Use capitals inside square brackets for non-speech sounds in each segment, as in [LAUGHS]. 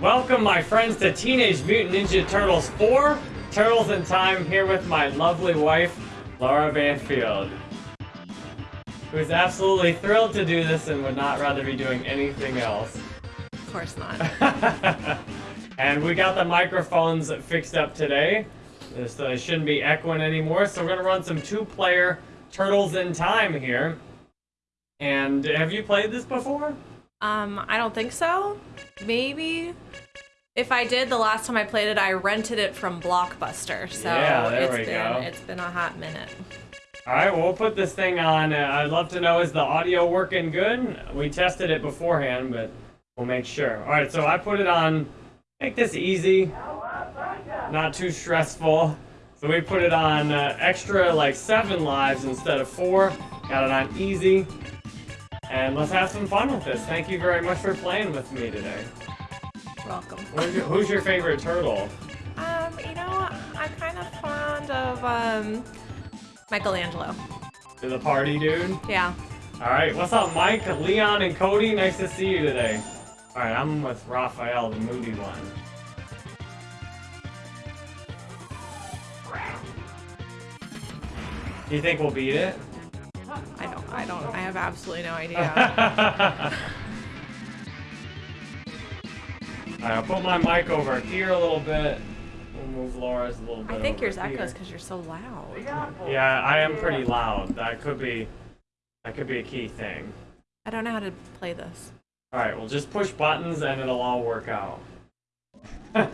Welcome, my friends, to Teenage Mutant Ninja Turtles 4 Turtles in Time here with my lovely wife, Laura Banfield, who's absolutely thrilled to do this and would not rather be doing anything else. Of course not. [LAUGHS] and we got the microphones fixed up today, so it shouldn't be echoing anymore. So we're gonna run some two-player Turtles in Time here. And have you played this before? Um, I don't think so. Maybe. If I did, the last time I played it, I rented it from Blockbuster. So Yeah, there it's we been go. it's been a hot minute. All right, well, we'll put this thing on. Uh, I'd love to know is the audio working good? We tested it beforehand, but we'll make sure. All right, so I put it on. Make this easy, not too stressful. So we put it on uh, extra, like seven lives instead of four. Got it on easy. And let's have some fun with this. Thank you very much for playing with me today. Welcome. Who's your, who's your favorite turtle? Um, you know, I'm kind of fond of um Michelangelo. To the party, dude? Yeah. All right, what's up, Mike, Leon, and Cody? Nice to see you today. All right, I'm with Raphael, the moody one. Do you think we'll beat it? I don't. I don't. I have absolutely no idea. [LAUGHS] I'll put my mic over here a little bit. We'll move Laura's a little bit. I think yours here. echoes because you're so loud. Yeah, I am pretty loud. That could be, that could be a key thing. I don't know how to play this. All right, well, just push buttons and it'll all work out. [LAUGHS] all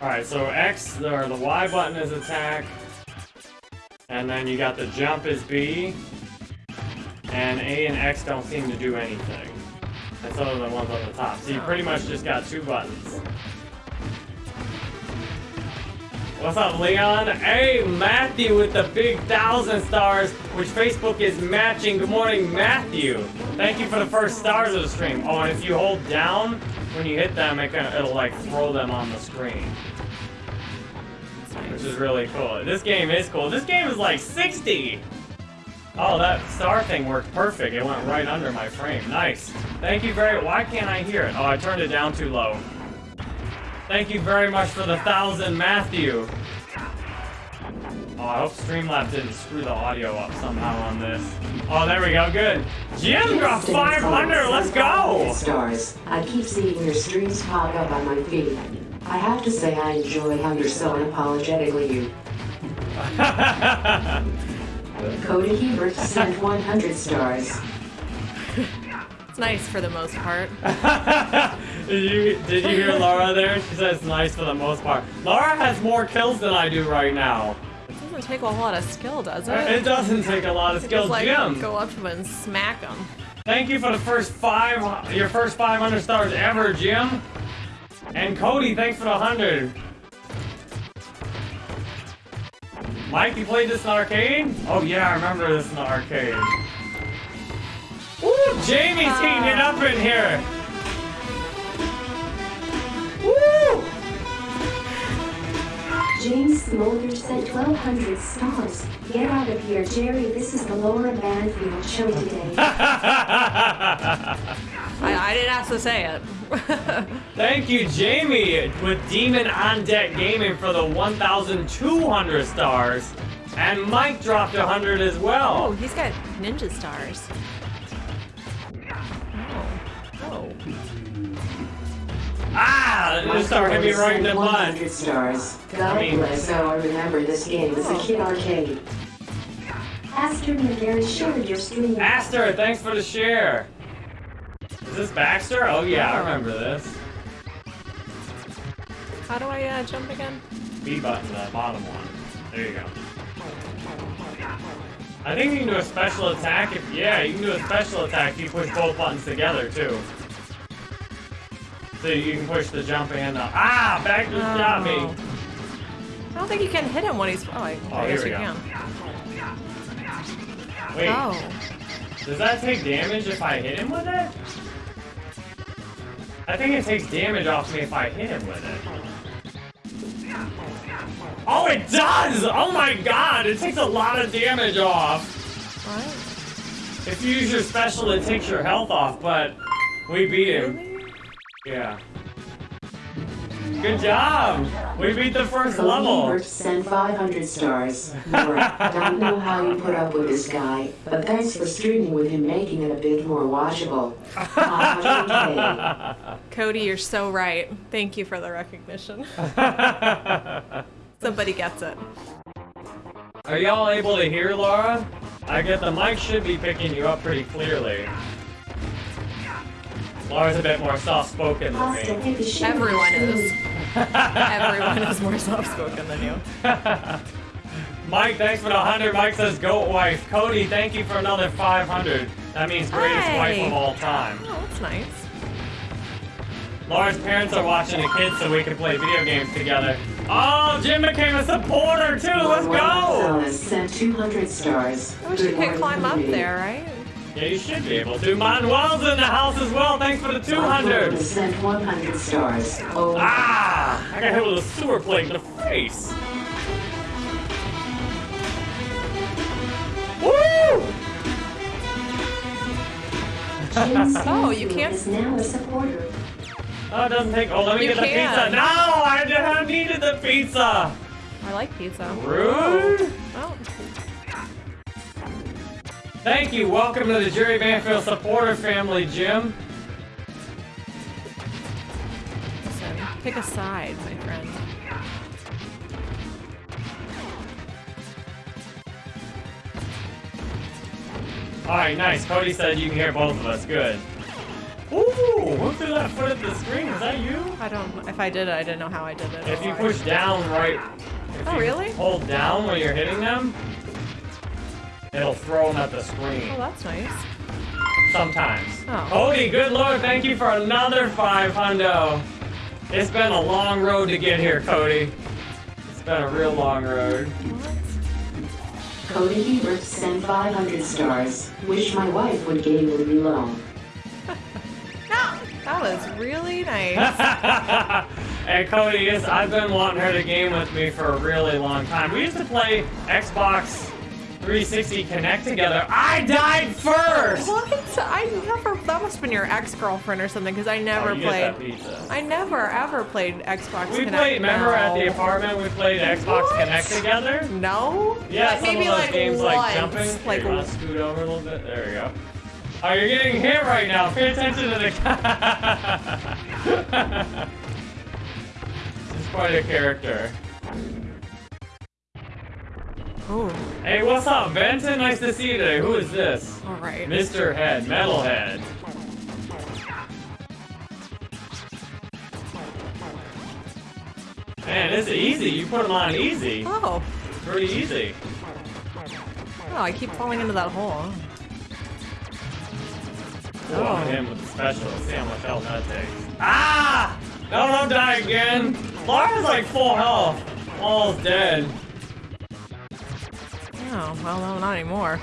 right, so X or the Y button is attack, and then you got the jump is B, and A and X don't seem to do anything. That's other than ones on the top. So you pretty much just got two buttons. What's up, Leon? Hey, Matthew with the big thousand stars, which Facebook is matching. Good morning, Matthew. Thank you for the first stars of the stream. Oh, and if you hold down when you hit them, it it'll like throw them on the screen. Which is really cool. This game is cool. This game is like 60. Oh, that star thing worked perfect. It went right under my frame. Nice. Thank you very. Why can't I hear it? Oh, I turned it down too low. Thank you very much for the thousand, Matthew. Oh, I hope Streamlabs didn't screw the audio up somehow on this. Oh, there we go. Good. Jim got 500. Let's go. Stars. I keep seeing your streams pop up on my feed. I have to say I enjoy how you're so unapologetically you. [LAUGHS] Cody Hebert sent 100 stars. It's nice for the most part. [LAUGHS] did you did you hear Laura there? She says nice for the most part. Laura has more kills than I do right now. Doesn't take a whole lot of skill, does it? It doesn't take a lot of skill, Just like Jim. go up to him and smack him. Thank you for the first five, your first 500 stars ever, Jim. And Cody, thanks for the 100. Mike, you played this in arcade? Oh yeah, I remember this in the arcade. Woo, Jamie's heating it up in here. Woo! James Smolder sent 1,200 stars. Get out of here, Jerry. This is the Laura Banfield show today. [LAUGHS] I, I didn't ask to say it. [LAUGHS] Thank you, Jamie, with Demon on Deck Gaming for the 1,200 stars. And Mike dropped 100 as well. oh, he's got ninja stars. Oh. Oh. Ah! It just started hitting me right in the sent butt. 100 stars. God mean- bless how I remember this game as a kid arcade. Aster Miller showed your stream. Aster, thanks for the share. Is this Baxter? Oh yeah, I remember this. How do I uh, jump again? B button, the bottom one. There you go. I think you can do a special attack if, yeah, you can do a special attack if you push both buttons together too. So you can push the jump and the, ah, back just got me. Oh. I don't think you can hit him when he's. Oh, I, Oh, I here guess we you go. can. Wait, Oh. does that take damage if I hit him with it? I think it takes damage off me if I hit him with it. Oh, it does! Oh my god, it takes a lot of damage off. What? If you use your special, it takes your health off, but we beat him. Really? Yeah. Good job! We beat the first Cody level. Ebert sent 500 stars. Laura, don't know how you put up with this guy, but thanks for streaming with him, making it a bit more watchable. [LAUGHS] Cody, you're so right. Thank you for the recognition. [LAUGHS] Somebody gets it. Are y'all able to hear Laura? I get the mic should be picking you up pretty clearly. Laura's a bit more soft-spoken than me. take a shit. Everyone is. Everyone is more soft-spoken than you. [LAUGHS] Mike, thanks for the 100. Mike says, goat wife. Cody, thank you for another 500. That means greatest wife of all time. Oh, that's nice. Laura's parents are watching the kids so we can play video games together. Oh, Jim became a supporter too. Let's go. Gonzalez sent 200 stars. I wish you could climb up there, right? Yeah, you should be able to. Manuel's in the house as well. Thanks for the 200. sent 100 stars. Oh, Ah, I got hit with a sewer plate in the face. Woo! Jim [LAUGHS] Oh, you Stanfield can't- is now a supporter. Oh, it doesn't take. Oh, let me You get the pizza. No, I didn't needed the pizza. I like pizza. Rude. Oh, Thank you. Welcome to the Jerry Banfield supporter family, Jim. Pick a side, my friend. All right, nice. Cody said you can hear both of us. Good. Ooh, who threw that foot at the screen? Is that you? I don't. If I did it, I didn't know how I did it. If you push down right. If Oh, you really? Hold down when you're hitting them. It'll throw them at the screen. Oh, that's nice. Sometimes. Oh. Cody, good lord, thank you for another five hundo. It's been a long road to get here, Cody. It's been a real long road. What? Cody Ebert sent 500 stars. Wish my wife would game with me alone. [LAUGHS] That was really nice. [LAUGHS] and Cody, yes, I've been wanting her to game with me for a really long time. We used to play Xbox 360 Kinect together. I died first! what? I never. That must have been your ex-girlfriend or something, because I oh, never Oh, get that played. I never ever played Xbox. We Kinect. played, remember at the apartment, we played Xbox What? Kinect together? No. Yeah, Like, some maybe of those like games once, like jumping. Here, like you wanna scoot over a little bit? There you go. Oh, you're getting hit right now. Pay attention to the. [LAUGHS] This is quite a character. Ooh. Hey, what's up, Benton? Nice to see you today. Who is this? All right. Mr. Head, Metalhead. Man, this is easy. You put them on easy. Oh. Pretty easy. Oh, I keep falling into that hole. Oh, Oh. him with the special. See how much health that takes. Ah! No, don't die again. Laura's like full health. Almost dead. Oh, well, no, not anymore.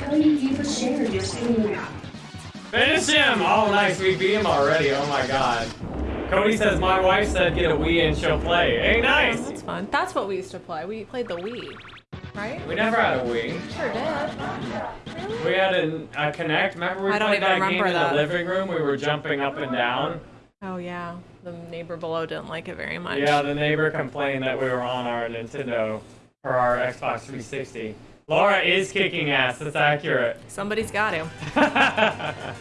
Cody, you shared your screen. Finish him! Oh, nice. We beat him already. Oh my god. Cody says my wife said get a Wii and she'll play. Hey, Oh, nice. that's fun. That's what we used to play. We played the Wii, right? We never had a Wii. Sure did. We had a, a Kinect. Remember we I played that game remember in that. the living room? We were jumping up and down. Oh yeah, the neighbor below didn't like it very much. Yeah, the neighbor complained that we were on our Nintendo or our Xbox 360. Laura is kicking ass. That's accurate. Somebody's got to. [LAUGHS]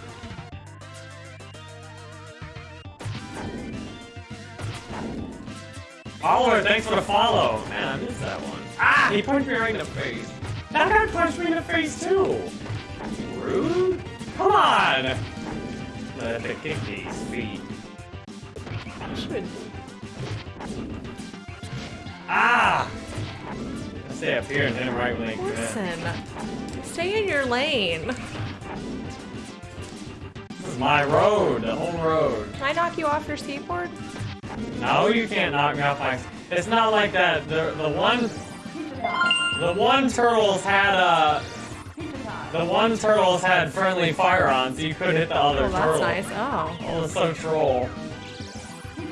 Oliver, thanks for the follow. Man, I missed that one. Ah, he punched me right in the face. That guy punched me in the face too. Rude. Come on. Let me kick these feet. Should. Ah. Stay up here and him right when they come in. Listen, stay in your lane. This is my road, the whole road. Can I knock you off your skateboard? No, you can't knock me off my. It's not like that. The the one, the one turtles had a. The one turtles had friendly fire on, so you could hit the other Oh, that's turtle. nice. Oh. Oh, that's so troll.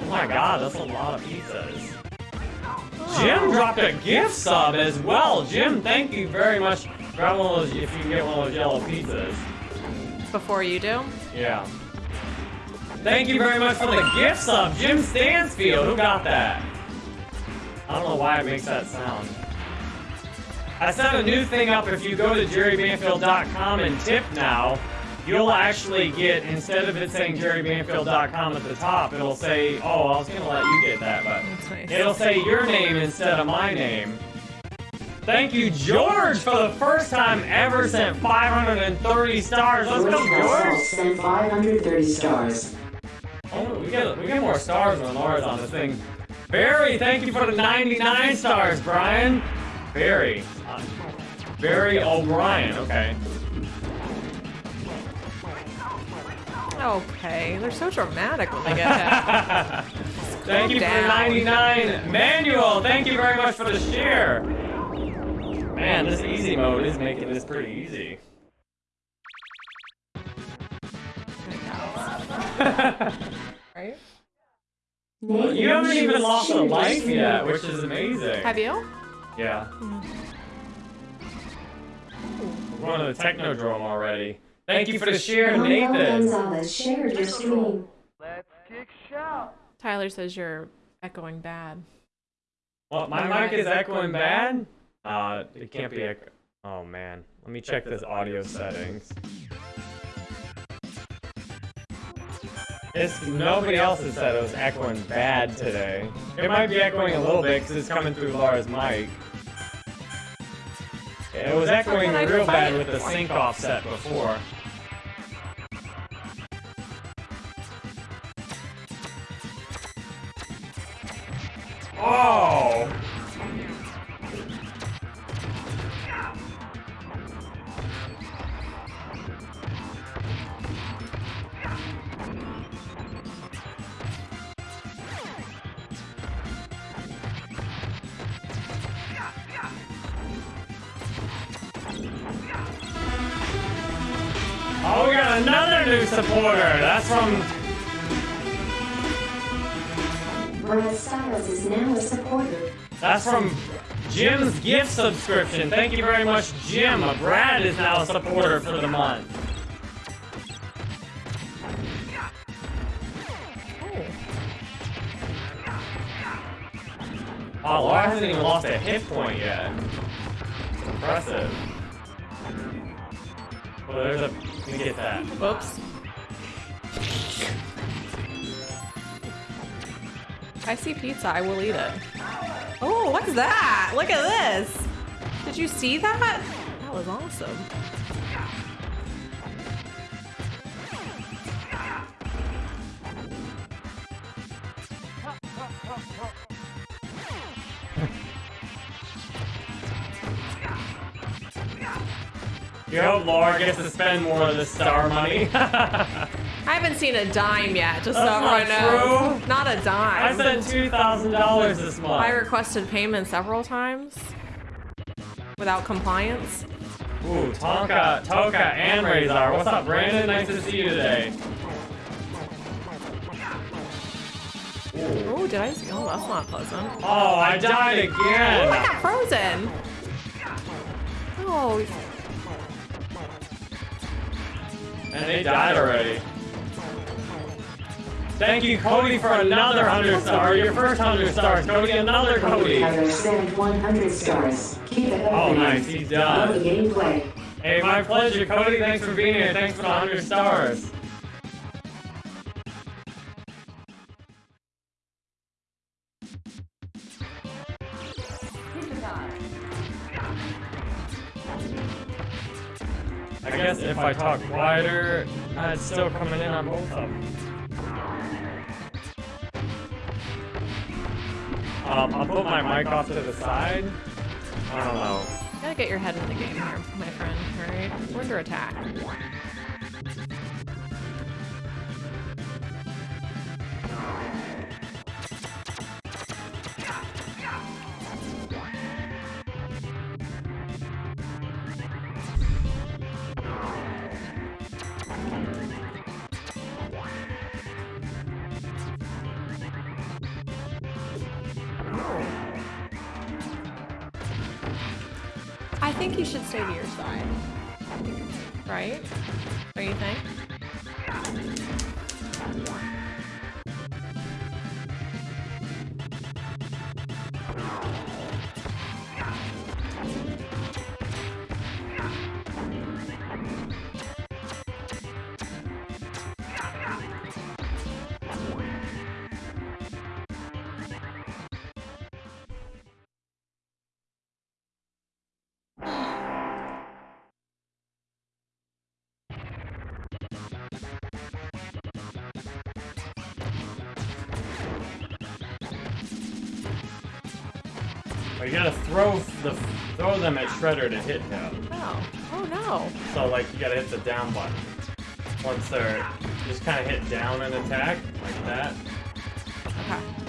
Oh my god, that's a lot of pizzas. Jim dropped a gift sub as well. Jim, thank you very much. Grab one of those if you can get one of those yellow pizzas. Before you do? Yeah. Thank you very much for the gift sub, Jim Stansfield. Who got that? I don't know why it makes that sound. I set a new thing up. If you go to jerrybanfield.com and tip now, you'll actually get, instead of it saying jerrybanfield.com at the top, it'll say, oh, I was going to let you get that, but nice. it'll say your name instead of my name. Thank you, George, for the first time ever sent 530 stars. Let's George go, George. sent 530 stars. Oh, we get we get more stars when Laura's on this thing. Barry, thank you for the 99 stars, Brian. Barry. Uh, Barry O'Brien, okay. Okay, they're so dramatic when they get [LAUGHS] hit. thank you for the 99. Manuel, thank you very much for the share. Man, this easy mode is making this pretty easy. [LAUGHS] right? You haven't even lost a life yet, which is amazing. Have you? Yeah. Hmm. We're going to the Technodrome already. Thank you for the share, Manuel Nathan. Gonzalez shared your stream. Tyler says you're echoing bad. What, my mic is echoing bad? Uh, it can't be echo. Oh man, let me check this audio settings. It's nobody else has said it was echoing bad today. It might be echoing a little bit because it's coming through Laura's mic. It was echoing real bad with the sync offset before. Oh! Oh, subscription. Thank you very much, Jim. Brad is now a supporter for the month. Oh, oh Laura hasn't even lost a hit point yet. It's impressive. Well, there's a. Let me get that. Oops. I see pizza, I will eat it. Oh, what's that? Look at this. Did you see that? That was awesome. You hope Laura gets to spend more of the star money. [LAUGHS] I haven't seen a dime yet, just so That's not everyone knows. true. Not a I dime. I spent two thousand dollars this month. I requested payment several times without compliance. Ooh, Tonka, Tokka, and Rahzar. What's up, Brandon? Nice to see you today. Oh, did I? see- Oh, that's not pleasant. Oh, I died again! Oh, I got frozen. Oh, And they died already. Thank you, Cody, for another 100 star. Your first 100 stars. Cody, another Cody. Heather sent 100 stars. Keep it. Oh, nice. He's Love the done. gameplay. Hey, my pleasure, Cody. Thanks for being here. Thanks for the 100 stars. I guess if I talk quieter, uh, it's still coming in on both of them. Um, I'll put my mic off to the side. I don't know. gotta get your head in the game here, my friend. All right, we're under attack. Throw the throw them at Shredder to hit him. Oh. Oh no. So like you gotta hit the down button. Once they're just kind of hit down and attack like that. Okay.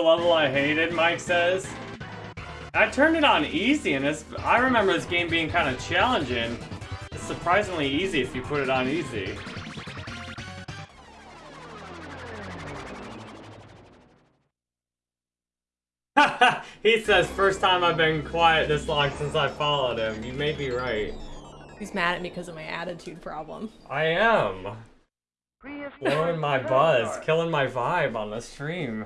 The level I hated, Mike says. I turned it on easy, and it's, I remember this game being kind of challenging. It's surprisingly easy if you put it on easy. [LAUGHS] he says, first time I've been quiet this long since I followed him. You may be right. He's mad at me because of my attitude problem. I am. Blowing my buzz, killing my vibe on the stream.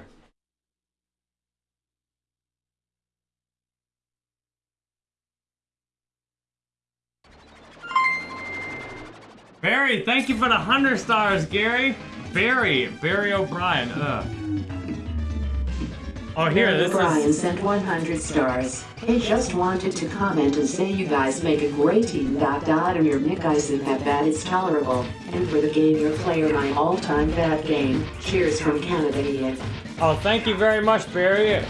Barry, thank you for the 100 stars, Gary. Barry, Barry O'Brien, ugh. Oh, here, this Brian is... sent 100 stars. He just wanted to comment and say you guys make a great team. Dot dot and your Nick isn't that bad. It's tolerable. And for the game your player, my all-time bad game. Cheers from Canada, Ian. Oh, thank you very much, Barry.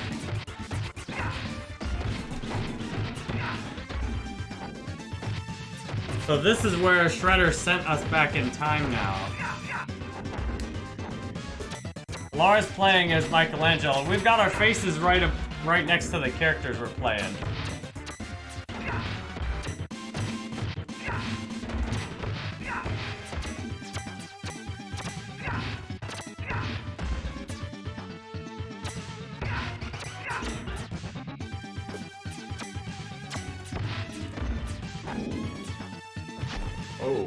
So this is where Shredder sent us back in time now. Lars playing as Michelangelo. We've got our faces right up, right next to the characters we're playing. Oh.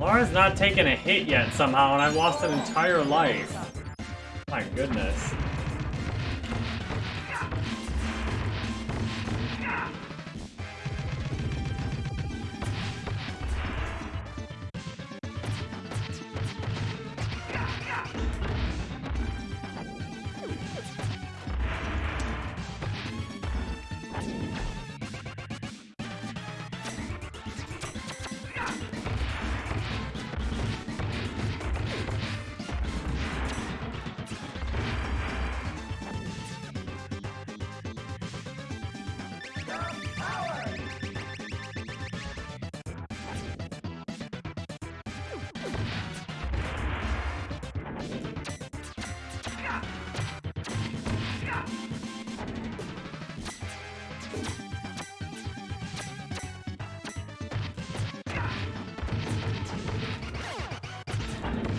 Laura's not taking a hit yet somehow, and I've lost an entire life. My goodness.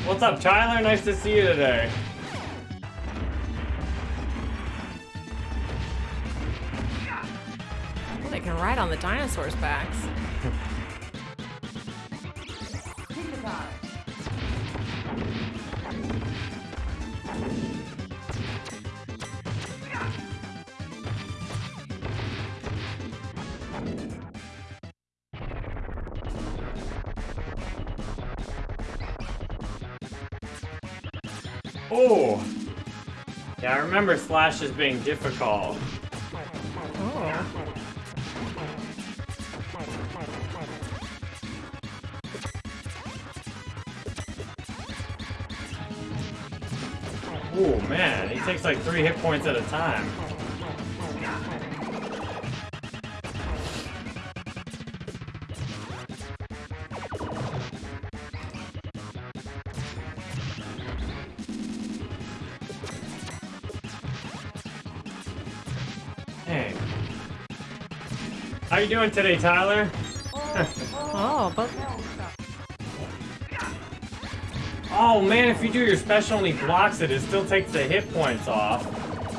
What's up, Tyler? Nice to see you today. They can ride on the dinosaurs' backs. Remember Slash as being difficult. Oh. Oh man, he takes like three hit points at a time. You doing today, Tyler? [LAUGHS] Oh, but Oh man, if you do your special and he blocks it, it still takes the hit points off.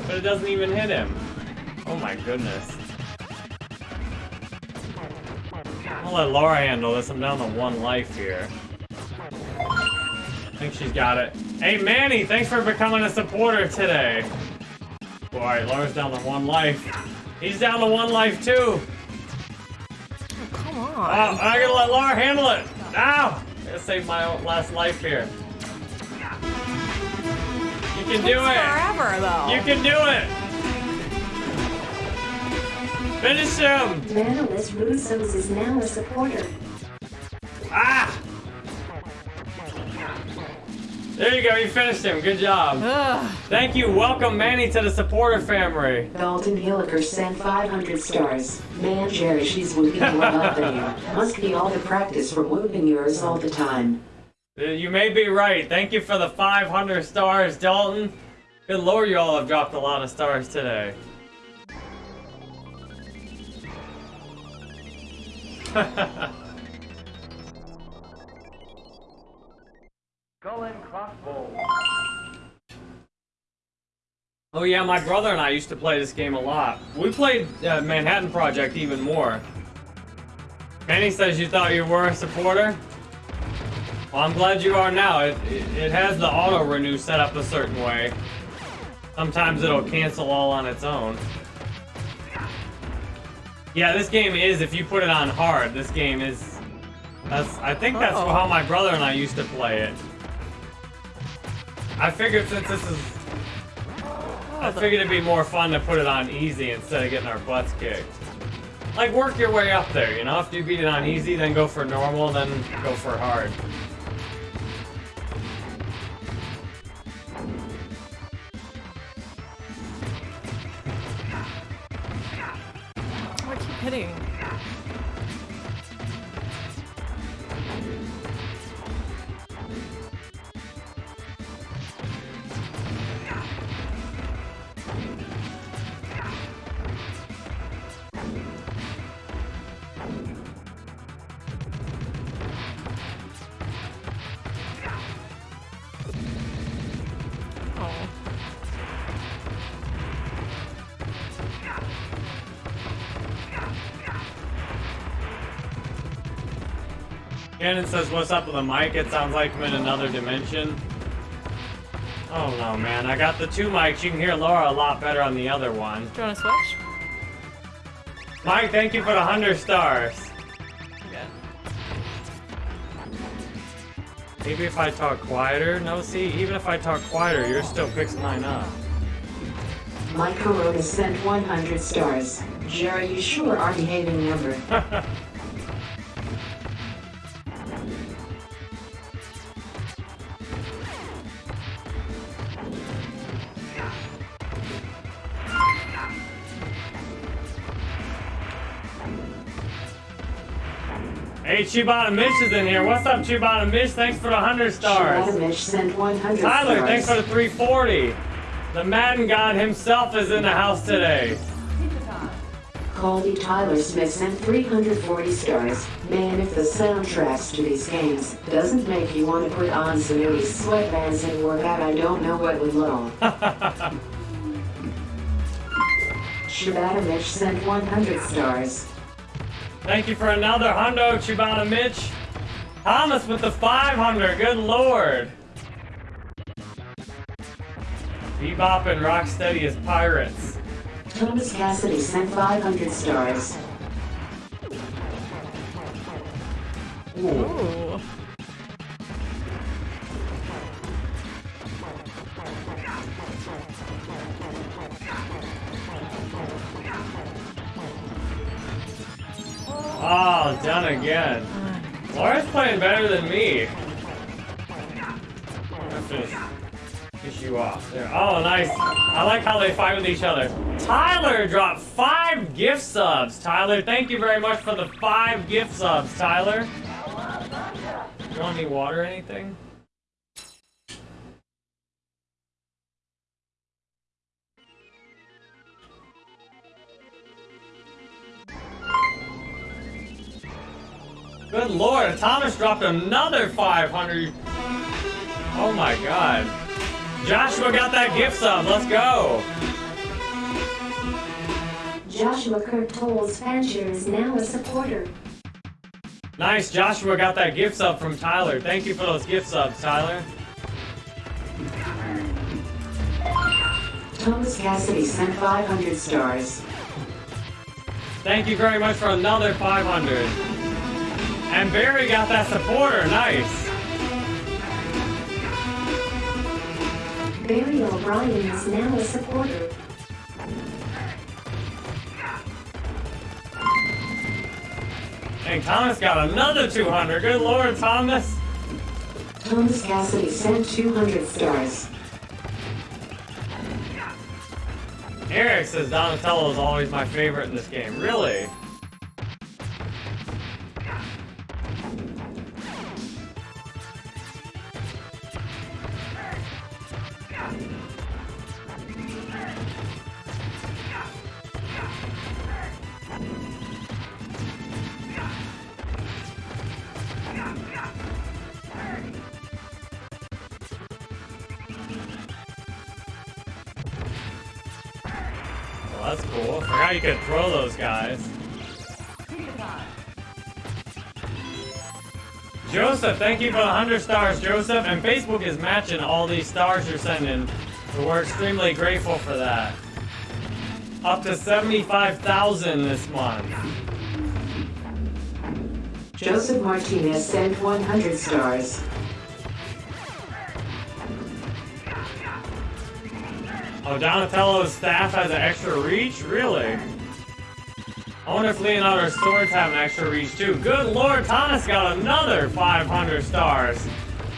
But it doesn't even hit him. Oh my goodness. I'll let Laura handle this. I'm down to one life here. I think she's got it. Hey Manny, thanks for becoming a supporter today. Alright, Laura's down to one life. He's down to one life too. Come Oh, on. I gotta let Laura handle it. Ow! Gotta save my last life here. You can do it. forever though. You can do it. Finish him. Manolis Russos is now a supporter. Ah! There you go. You finished him. Good job. Ugh. Thank you. Welcome Manny to the supporter family. Dalton Hilliker sent 500 stars. Man, Jerry, she's whooping butt than you. Must be all the practice from whooping yours all the time. Uh, You may be right. Thank you for the 500 stars, Dalton. Good lord, you all have dropped a lot of stars today. [LAUGHS] Oh yeah, my brother and I used to play this game a lot. We played uh, Manhattan Project even more. Manny says you thought you were a supporter? Well, I'm glad you are now. It, it, it has the auto renew set up a certain way. Sometimes it'll cancel all on its own. Yeah, this game is, if you put it on hard, this game is... That's, I think that's Uh-oh. how my brother and I used to play it. I figured since this is I figured it'd be more fun to put it on easy instead of getting our butts kicked. Like, work your way up there, you know? If you beat it on easy, then go for normal, then go for hard. I keep hitting. Gannon says, what's up with the mic? It sounds like I'm in another dimension. Oh no, man. I got the two mics. You can hear Laura a lot better on the other one. Do you want to switch? Mike, thank you for the 100 stars. Good. Maybe if I talk quieter? No, see, even if I talk quieter, you're still picks mine up. Mike Corona sent 100 stars. Jerry, you sure are behaving number. [LAUGHS] Chibata Mish is in here. What's up, Chibata Mish? Thanks for the 100 stars. Shadamish sent 100 Tyler, thanks for the 340. The Madden God himself is in the house today. Colby Tyler Smith sent 340 stars. Man, if the soundtracks to these games doesn't make you want to put on some Louis sweatbands and work out, I don't know what would will. Shibata sent 100 stars. Thank you for another hundo, Chibata Mitch. Thomas with the 500. Good lord. Bebop and Rocksteady as pirates. Thomas Cassidy sent 500 stars. Ooh. Ooh. Done again. Laura's playing better than me. I'll finish, finish you off. There. Oh, nice. I like how they fight with each other. Tyler dropped five gift subs. Tyler, thank you very much for the five gift subs, Tyler. You want any water or anything? Good lord, Thomas dropped another 500. Oh my god. Joshua got that gift sub. Let's go. Joshua Kirk Tolles Fancher is now a supporter. Nice. Joshua got that gift sub from Tyler. Thank you for those gift subs, Tyler. Thomas Cassidy sent 500 stars. Thank you very much for another 500. And Barry got that supporter. Nice. Barry O'Brien is now a supporter. And Thomas got another 200. Good lord, Thomas. Thomas Cassidy sent 200 stars. Eric says Donatello is always my favorite in this game. Really? Guys. Joseph, thank you for the 100 stars, Joseph. And Facebook is matching all these stars you're sending. So we're extremely grateful for that. Up to 75,000 this month. Joseph Martinez sent 100 stars. Oh, Donatello's staff has an extra reach? Really? If Leonardo's swords have an extra reach too. Good lord, Thomas got another 500 stars.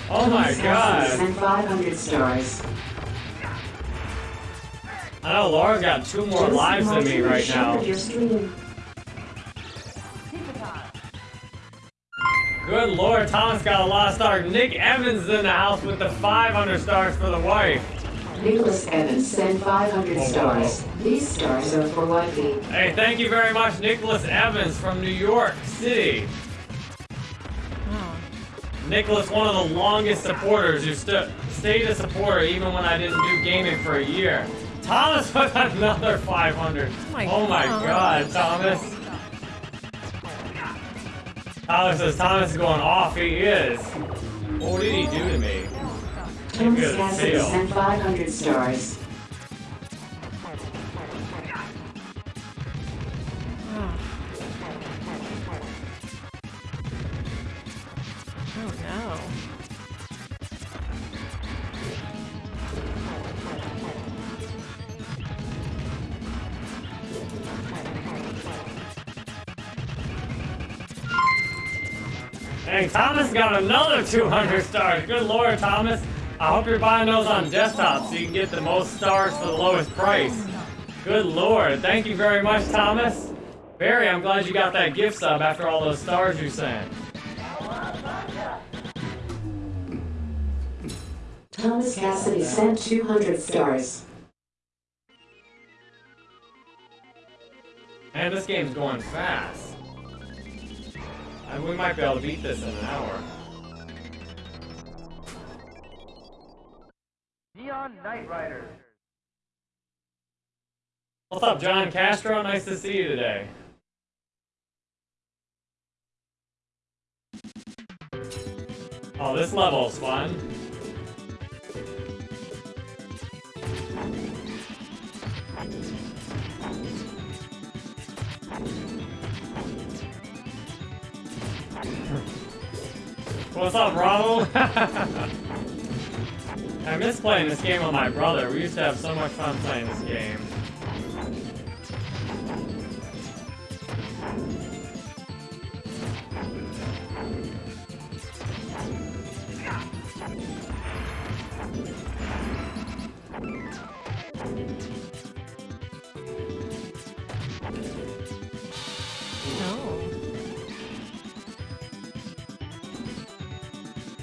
Oh my god. sent 500 stars. I know Laura's got two more Joseph lives than me right now. Good lord, Thomas got a lot of stars. Nick Evans is in the house with the 500 stars for the wife. Nicholas Evans sent 500 stars. These stars are for wifey. Hey, thank you very much, Nicholas Evans from New York City. Nicholas, one of the longest supporters who st stayed a supporter even when I didn't do gaming for a year. Thomas [LAUGHS] with another 500. my oh my God. god, Thomas. Tyler says Thomas is going off. He is. What did he do to me? Cassidy deal. sent 500 stars. Oh no. Hey, Thomas got another 200 stars. Good lord, Thomas. I hope you're buying those on desktop so you can get the most stars for the lowest price. Good lord. Thank you very much, Thomas. Barry, I'm glad you got that gift sub after all those stars you sent. Thomas Cassidy sent 200 stars. Man, this game's going fast. And we might be able to beat this in an hour. Neon Night. What's up, John Castro? Nice to see you today. Oh, this level's fun. What's up, Ronald? [LAUGHS] I miss playing this game with my brother. We used to have so much fun playing this game.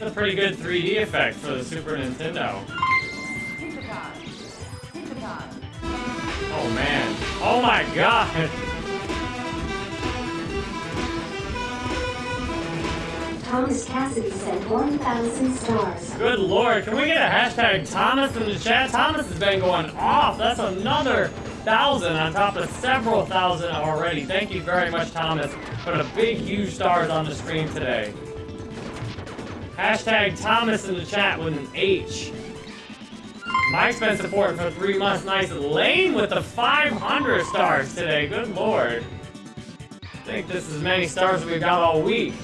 It's a pretty good 3D effect for the Super Nintendo. Oh man. Oh my god! Thomas Cassidy sent 1,000 stars. Good lord, can we get a hashtag Thomas in the chat? Thomas has been going off. That's another thousand on top of several thousand already. Thank you very much, Thomas. Put a big, huge stars on the stream today. Hashtag Thomas in the chat with an H. Mike's been supporting for three months. Nice. Lane with the 500 stars today. Good lord. I think this is as many stars as we've got all week.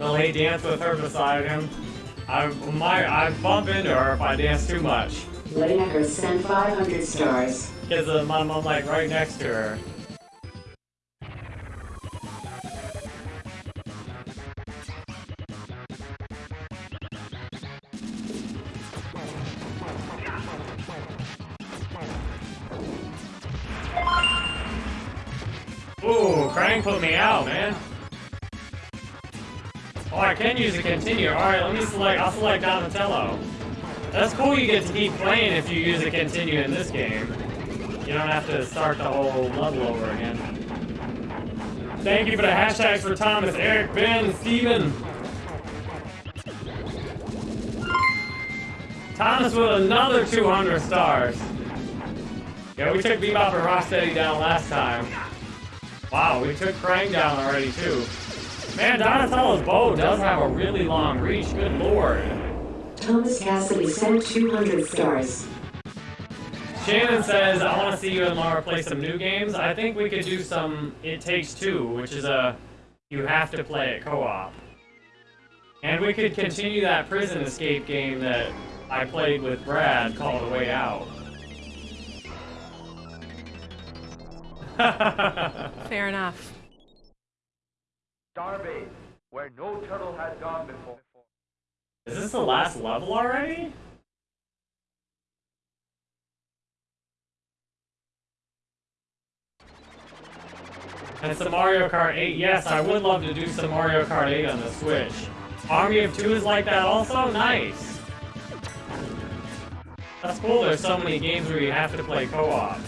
Will he dance with her beside him? I might I bump into her if I dance too much. Lanecker sent 500 stars. Because I'm, I'm like right next to her. Can use a continue. Alright, let me select, I'll select Donatello. That's cool you get to keep playing if you use a continue in this game. You don't have to start the whole level over again. Thank you for the hashtags for Thomas, Eric, Ben, Steven. Thomas with another 200 stars. Yeah, we took Bebop and Rocksteady down last time. Wow, we took Krang down already too. Man, Donatello's bow does have a really long reach, good lord. Thomas Cassidy sent 200 stars. Shannon says, I want to see you and Laura play some new games. I think we could do some It Takes Two, which is a you have to play it co-op. And we could continue that prison escape game that I played with Brad called A Way Out. [LAUGHS] Fair enough. Starbase, where no turtle has gone before. Is this the last level already? And some Mario Kart 8. Yes, I would love to do some Mario Kart 8 on the Switch. Army of Two is like that also? Nice. That's cool, there's so many games where you have to play co-op.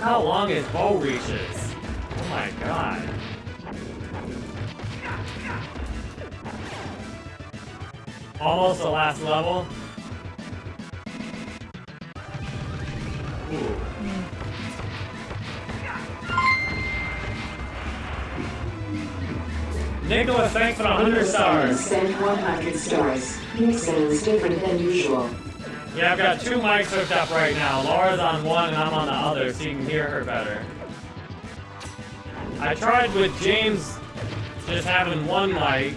How long his bow reaches. Oh my god. Almost the last level. Nicholas, thanks for the 100 stars. Sent 100 stars. Your sounds different than usual. Yeah, I've got two mics hooked up right now. Laura's on one and I'm on the other, so you can hear her better. I tried with James just having one mic,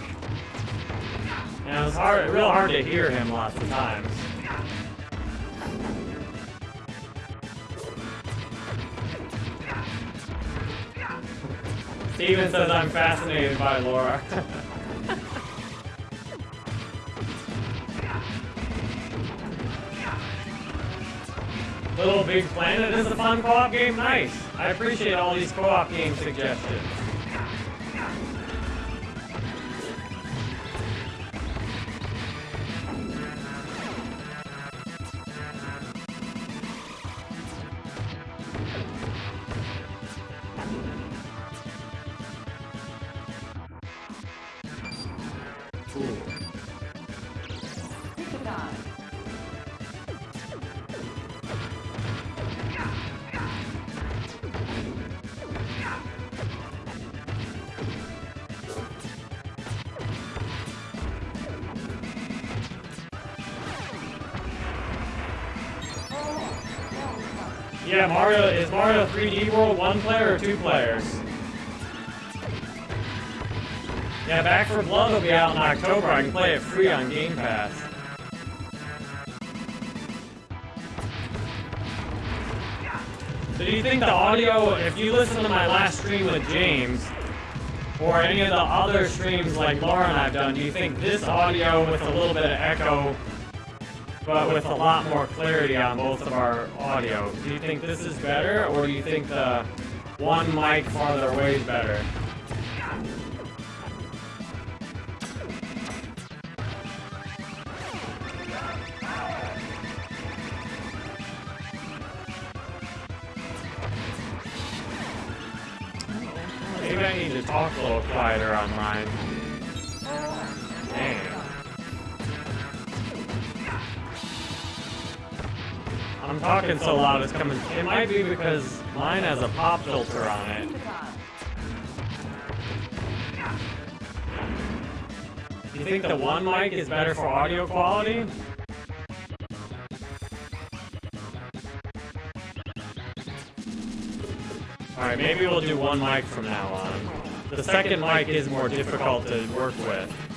and it was hard, real hard to hear him lots of times. Steven says I'm fascinated by Laura. [LAUGHS] Little Big Planet is a fun co-op game. Nice. I appreciate all these co-op game suggestions. One player or two players? Yeah, Back 4 Blood will be out in October. I can play it free on Game Pass. So do you think the audio, if you listen to my last stream with James, or any of the other streams like Laura and I've done, do you think this audio with a little bit of echo, but with a lot more clarity on both of our audio, do you think this is better, or do you think the one mic farther away is better? I'm talking so loud it's coming. It might be because mine has a pop filter on it. You think the one mic is better for audio quality? Alright, maybe we'll do one mic from now on. The second mic is more difficult to work with.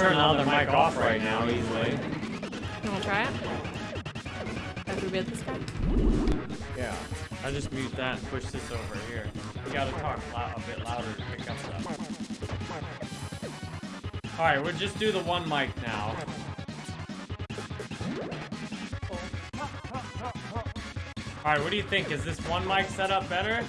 Turn the other mic off right now easily. You wanna try it? After we this guy? Yeah. I just mute that and push this over here. We gotta talk loud, a bit louder to pick up stuff. Alright, we'll just do the one mic now. Alright, what do you think? Is this one mic setup better?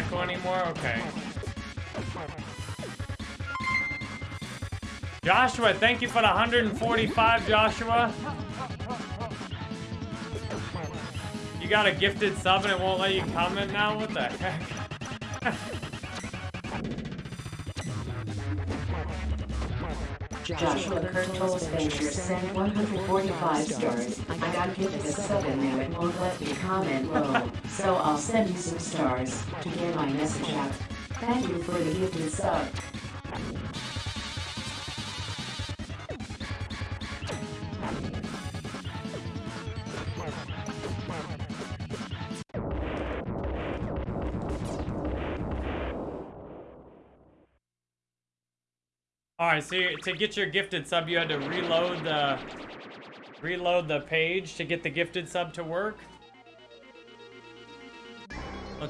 Echo anymore? Okay. Joshua, thank you for the 145, Joshua. You got a gifted sub and it won't let you comment now? What the heck? Joshua Kurtles Venture sent 145 stars. I got gifted a sub and now it won't let me comment low. [LAUGHS] So I'll send you some stars to get my message out. Thank you for the gifted sub. Alright, so to get your gifted sub, you had to reload the reload the page to get the gifted sub to work.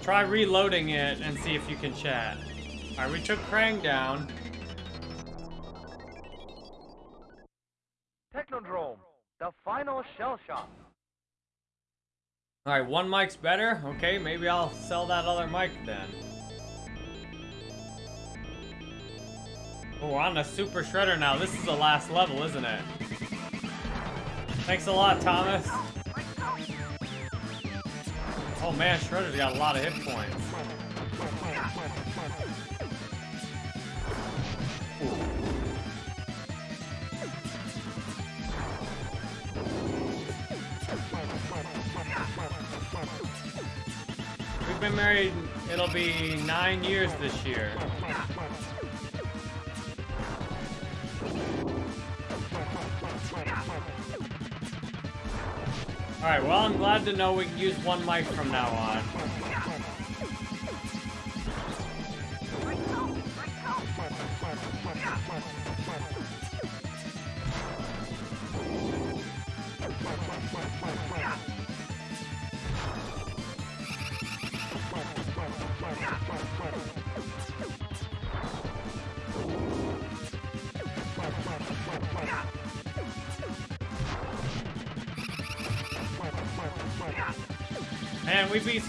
Try reloading it and see if you can chat. Alright, we took Krang down. Technodrome, the final shell shock. Alright, one mic's better. Okay, maybe I'll sell that other mic then. Oh, we're on the Super Shredder now. This is the last level, isn't it? Thanks a lot, Thomas. Oh man, Shredder's got a lot of hit points. We've been married, it'll be nine years this year. Alright, well, I'm glad to know we can use one mic from now on.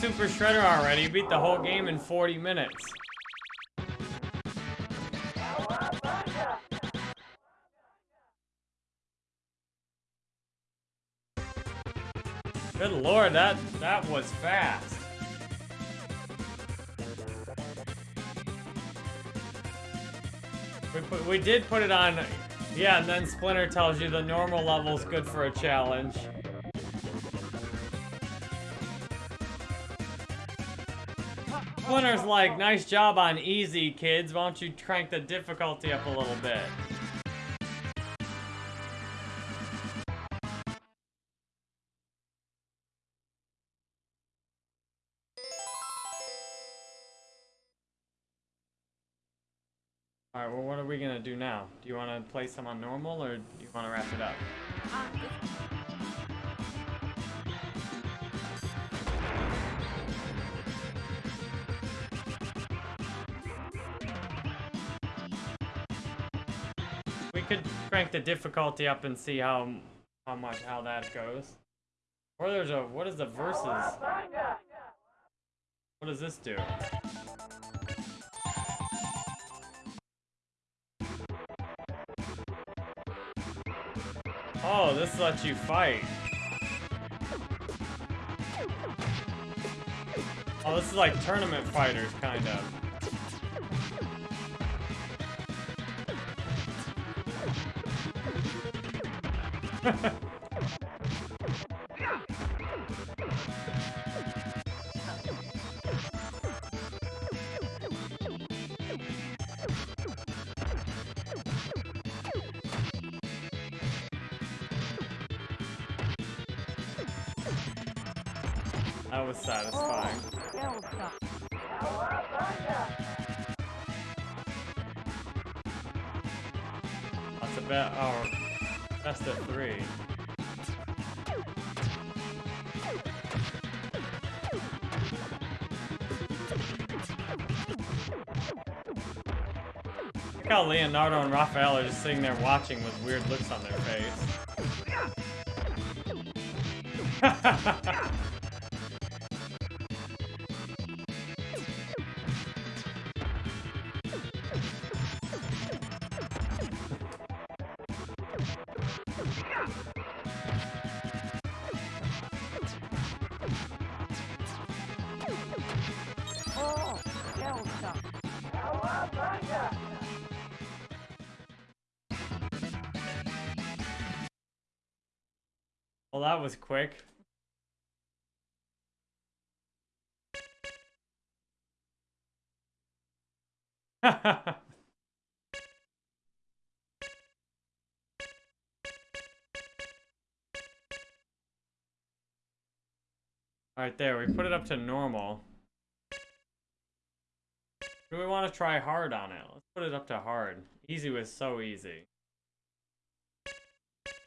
Super Shredder already. Beat the whole game in 40 minutes. Good lord, that that was fast. We put, we did put it on, yeah, and then Splinter tells you the normal level's good for a challenge. Splinter's like, nice job on easy, kids. Why don't you crank the difficulty up a little bit? Alright, well, what are we gonna do now? Do you wanna play some on normal, or do you wanna wrap it up? We could crank the difficulty up and see how how much how that goes. Or there's a what is the verses? What does this do? Oh, this lets you fight. Oh, this is like tournament fighters, kind of. That was satisfying. That's a bet. Oh, of three. Look how Leonardo and Raphael are just sitting there watching with weird looks on their face. [LAUGHS] that was quick. [LAUGHS] Alright, there. We put it up to normal. Do we want to try hard on it? Let's put it up to hard. Easy was so easy.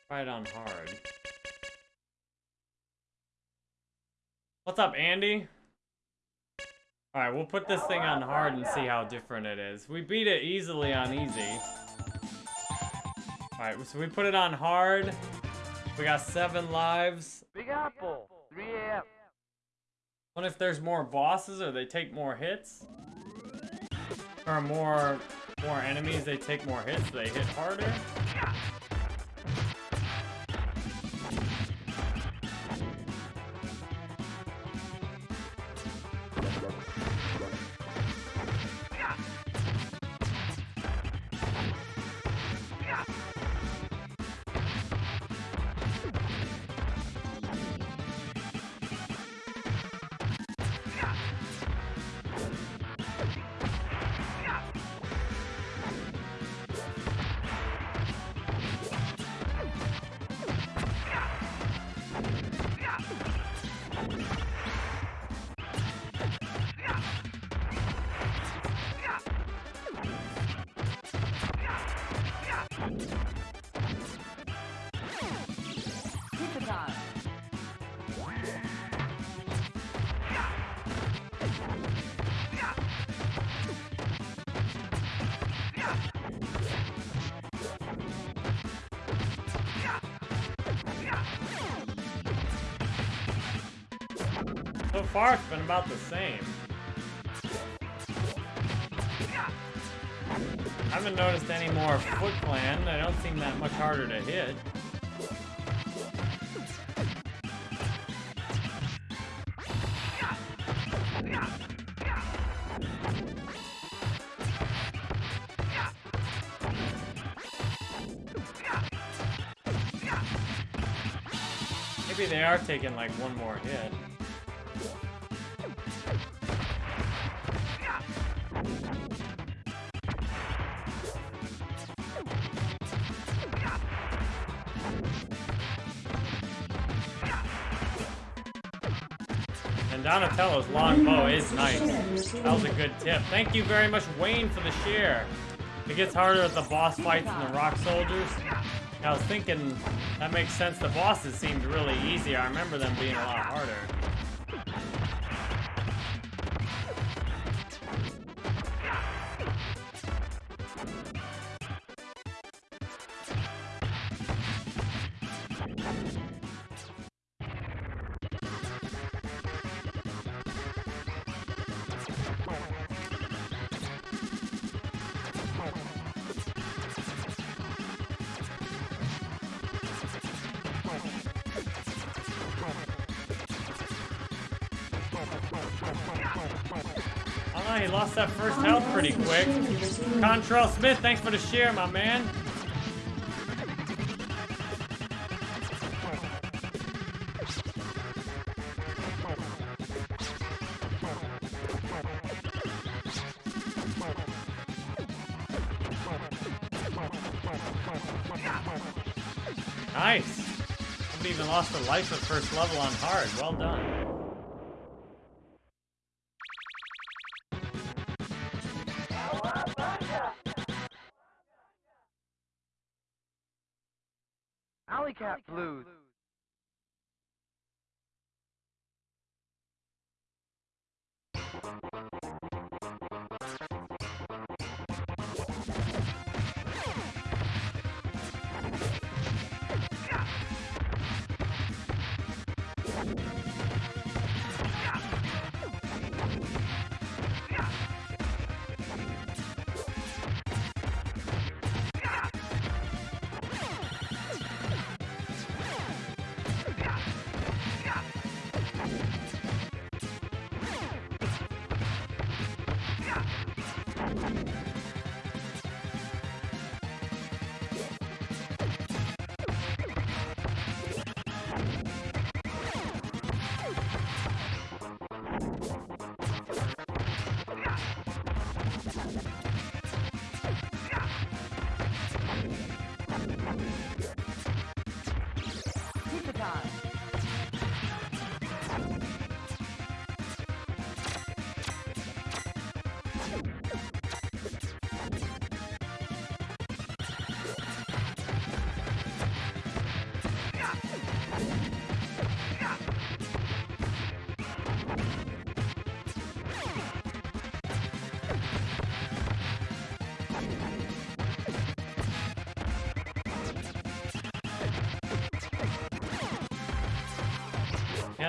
Try it on hard. What's up, Andy? Alright, we'll put this thing on hard and see how different it is. We beat it easily on easy. Alright, so we put it on hard. We got seven lives. Big Apple, 3 a.m. What if there's more bosses or they take more hits? Or more more enemies, they take more hits, they hit harder? Far, it's been about the same. I haven't noticed any more Foot Clan. They don't seem that much harder to hit. Maybe they are taking like one more hit. Donatello's long bow is nice. That was a good tip. Thank you very much, Wayne, for the share. It gets harder with the boss fights and the rock soldiers. I was thinking that makes sense. The bosses seemed really easy. I remember them being a lot harder. Quick. Contrail Smith, thanks for the share, my man. Nice. Somebody even lost a life at first level on hard. Well done. Alley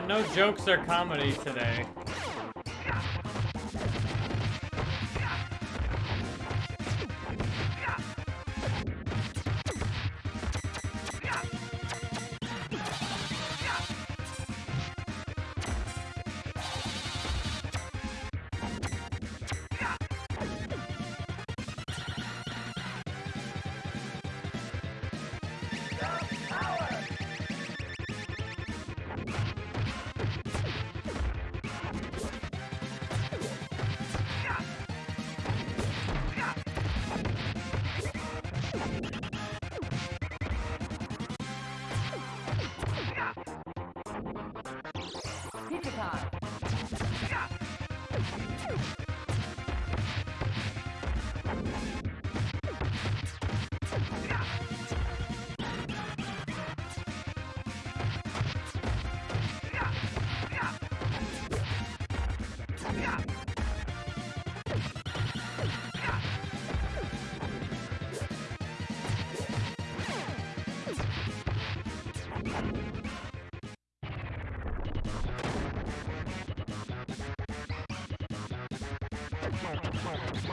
no jokes or comedy today.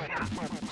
Surface.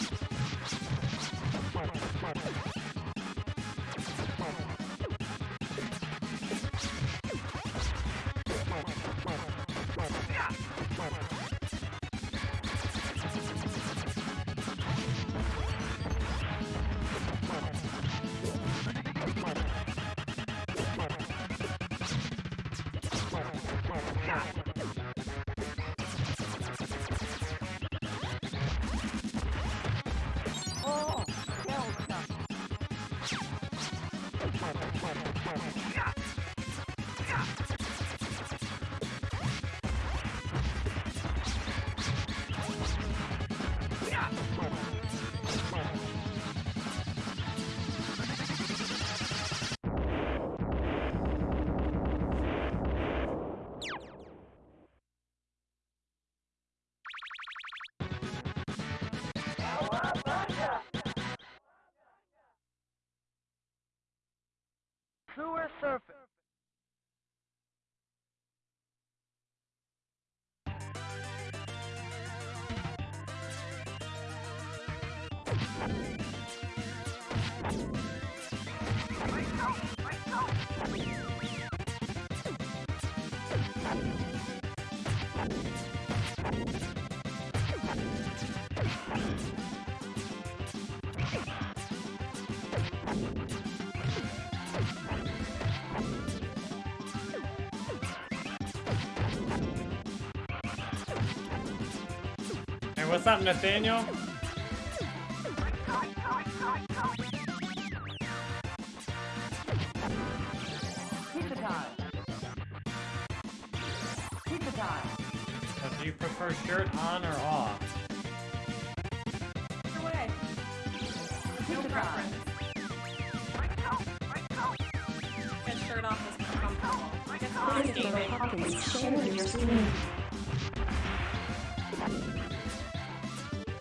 What's up, Nathaniel?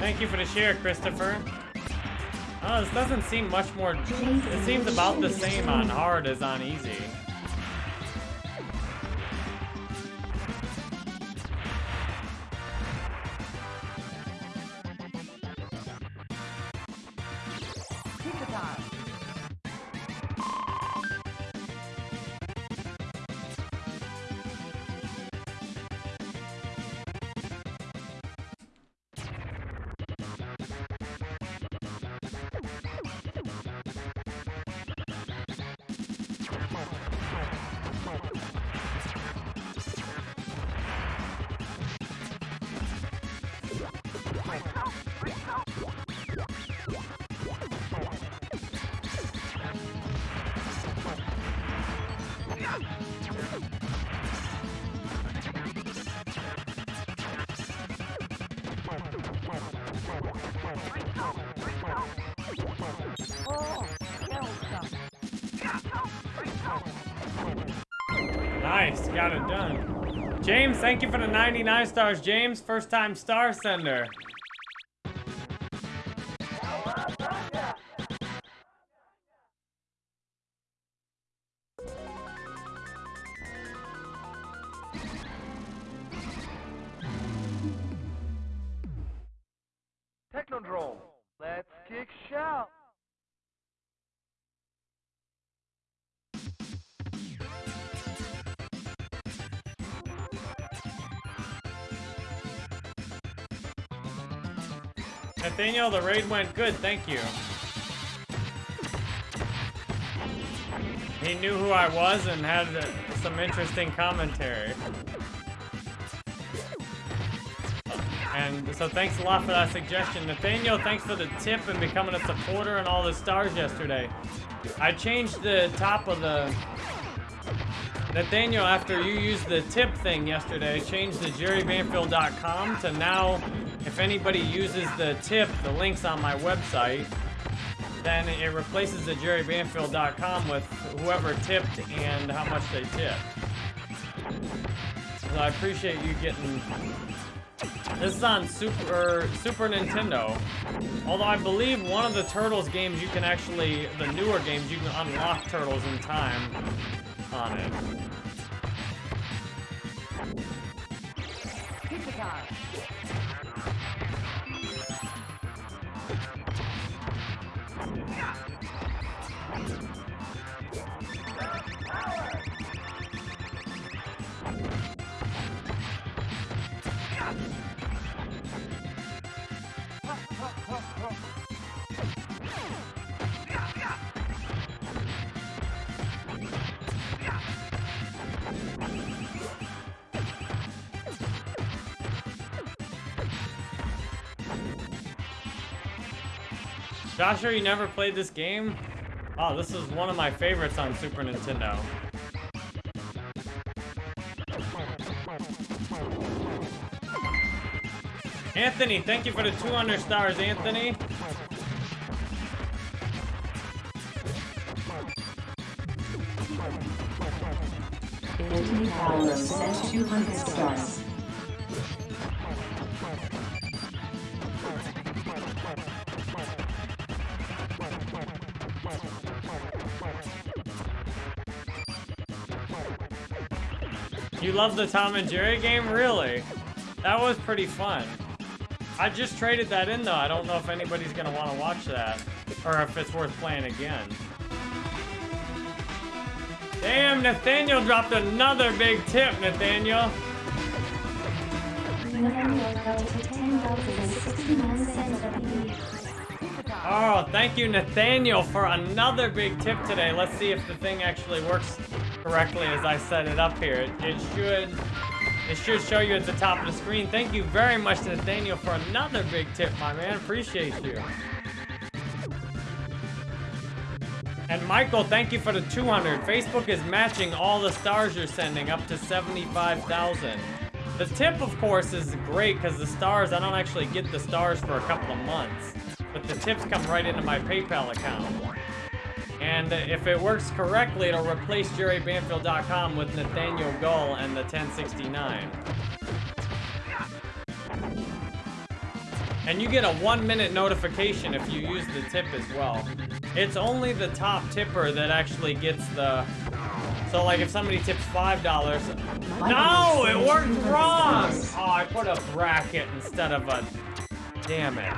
Thank you for the share, Christopher. Oh, this doesn't seem much more. It seems about the same on hard as on easy. Got it done. James, thank you for the 99 stars. James, first time star sender. Nathaniel, the raid went good, thank you. He knew who I was and had some interesting commentary. And so thanks a lot for that suggestion. Nathaniel, thanks for the tip and becoming a supporter and all the stars yesterday. I changed the top of the... Nathaniel, after you used the tip thing yesterday, changed the jerrybanfield.com to now, if anybody uses the tip, the link's on my website, then it replaces the jerrybanfield.com with whoever tipped and how much they tipped. So I appreciate you getting this is on Super Super Nintendo. Although I believe one of the Turtles games you can actually, the newer games, you can unlock Turtles in time on it. Pizza time. Joshua, you never played this game? Oh, this is one of my favorites on Super Nintendo. Anthony, thank you for the 200 stars, Anthony. Anthony Paolo sent 200 stars. Love the Tom and Jerry game? Really? That was pretty fun. I just traded that in though. I don't know if anybody's gonna want to watch that. Or if it's worth playing again. Damn, Nathaniel dropped another big tip, Nathaniel. Nathaniel held to $10.69 apiece. Oh, thank you, Nathaniel, for another big tip today. Let's see if the thing actually works correctly as I set it up here. It, it should. It should show you at the top of the screen. Thank you very much, to Nathaniel, for another big tip, my man. Appreciate you. And Michael, thank you for the 200. Facebook is matching all the stars you're sending up to 75,000. The tip, of course, is great because the stars, I don't actually get the stars for a couple of months. But the tips come right into my PayPal account. And if it works correctly, it'll replace jerrybanfield.com with Nathaniel Gull and the 1069. And you get a one minute notification if you use the tip as well. It's only the top tipper that actually gets the... So like if somebody tips $5... No, it worked wrong! Oh, I put a bracket instead of a... Damn it.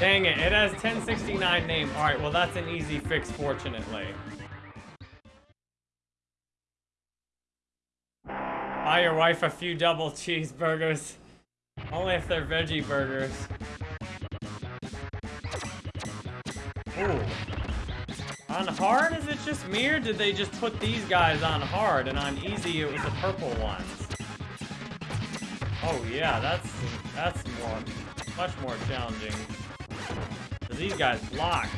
Dang it, it has 1069 name. Alright, well that's an easy fix, fortunately. Buy your wife a few double cheeseburgers. Only if they're veggie burgers. Ooh. On hard, is it just me, or did they just put these guys on hard, and on easy it was the purple ones? Oh yeah, that's that's more, much more challenging. These guys block.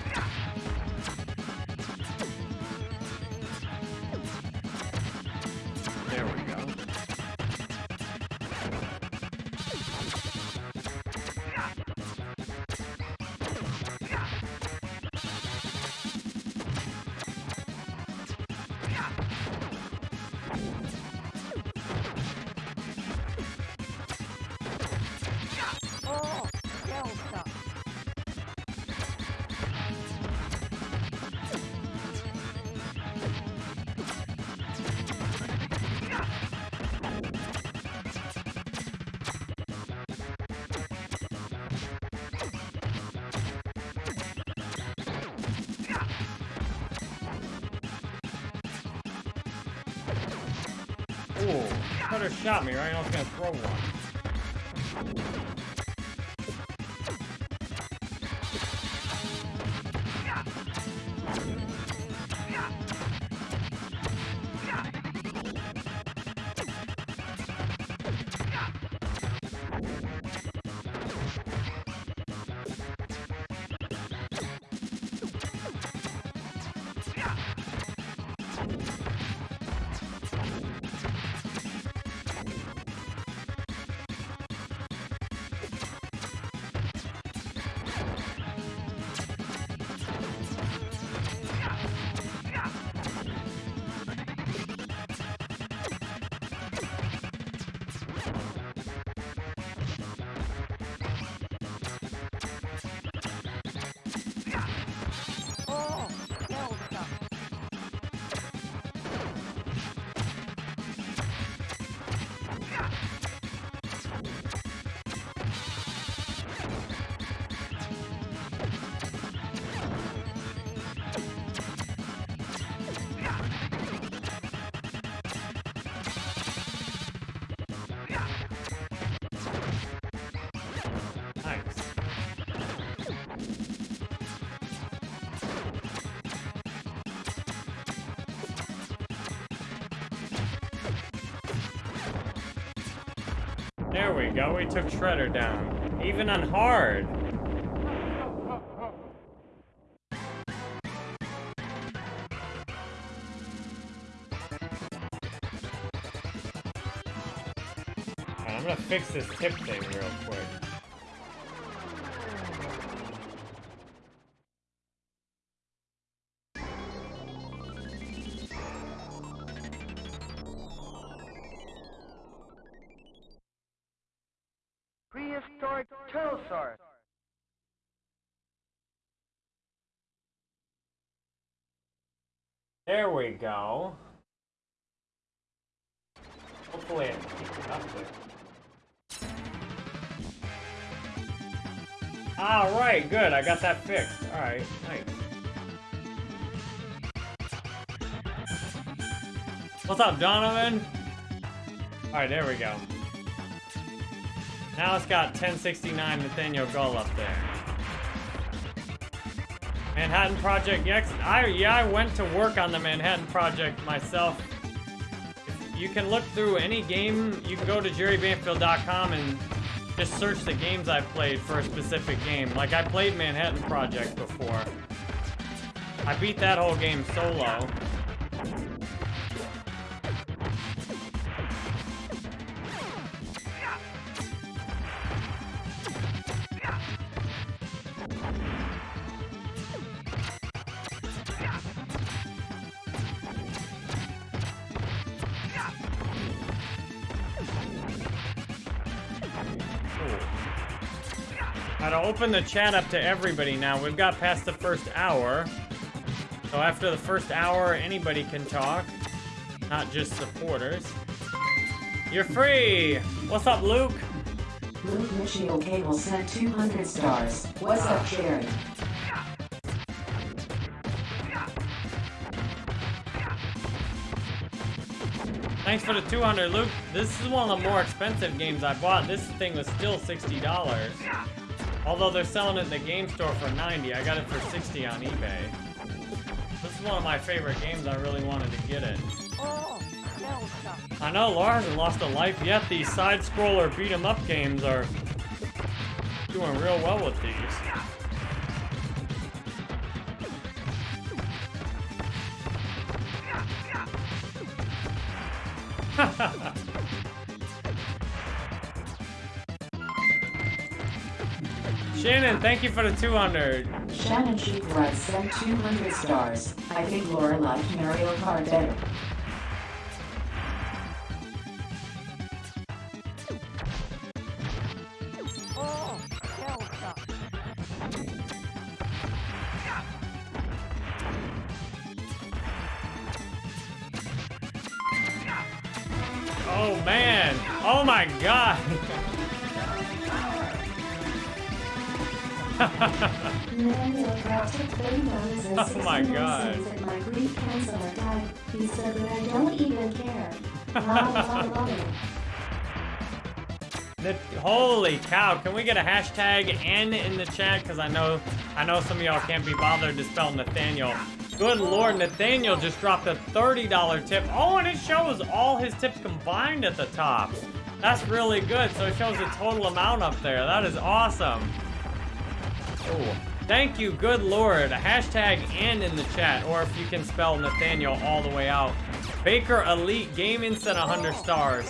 Could have shot me, right? I was gonna throw one. We took Shredder down. Even on hard. I'm gonna fix this tip thing real quick. Prehistoric Turtlesaurus. There we go. Hopefully. Alright, good. I got that fixed. Alright, nice. What's up, Donovan? Alright, there we go. Now it's got 1069 Nathaniel Gull up there. Manhattan Project, yes, I, yeah, I went to work on the Manhattan Project myself. You can look through any game. You can go to jerrybanfield.com and just search the games I've played for a specific game. Like I played Manhattan Project before. I beat that whole game solo. Open the chat up to everybody now. We've got past the first hour. So after the first hour, anybody can talk. Not just supporters. You're free! What's up, Luke? Luke Michio Cable sent 200 stars. What's up, Jerry? Thanks for the 200, Luke. This is one of the more expensive games I bought. This thing was still $60. Although they're selling it in the game store for 90, I got it for 60 on eBay. This is one of my favorite games. I really wanted to get it. Oh, I know Laura hasn't lost a life yet. These side-scroller beat-em-up games are doing real well with these. [LAUGHS] Shannon, thank you for the 200. Shannon Red sent 200 stars. I think Laura liked Mario Kart better. Oh. Oh man! Oh my god! [LAUGHS] Oh my God. my Greek counselor died. He said that I don't even care. La la la la. The- holy cow! Can we get a hashtag N in the chat? Because I know, I know some of y'all can't be bothered to spell Nathaniel. Good lord, Nathaniel just dropped a $30 tip. Oh, and it shows all his tips combined at the top. That's really good. So it shows the total amount up there. That is awesome. Oh, thank you, good lord. A hashtag and in the chat, or if you can spell Nathaniel all the way out. Baker Elite Gaming sent 100 stars.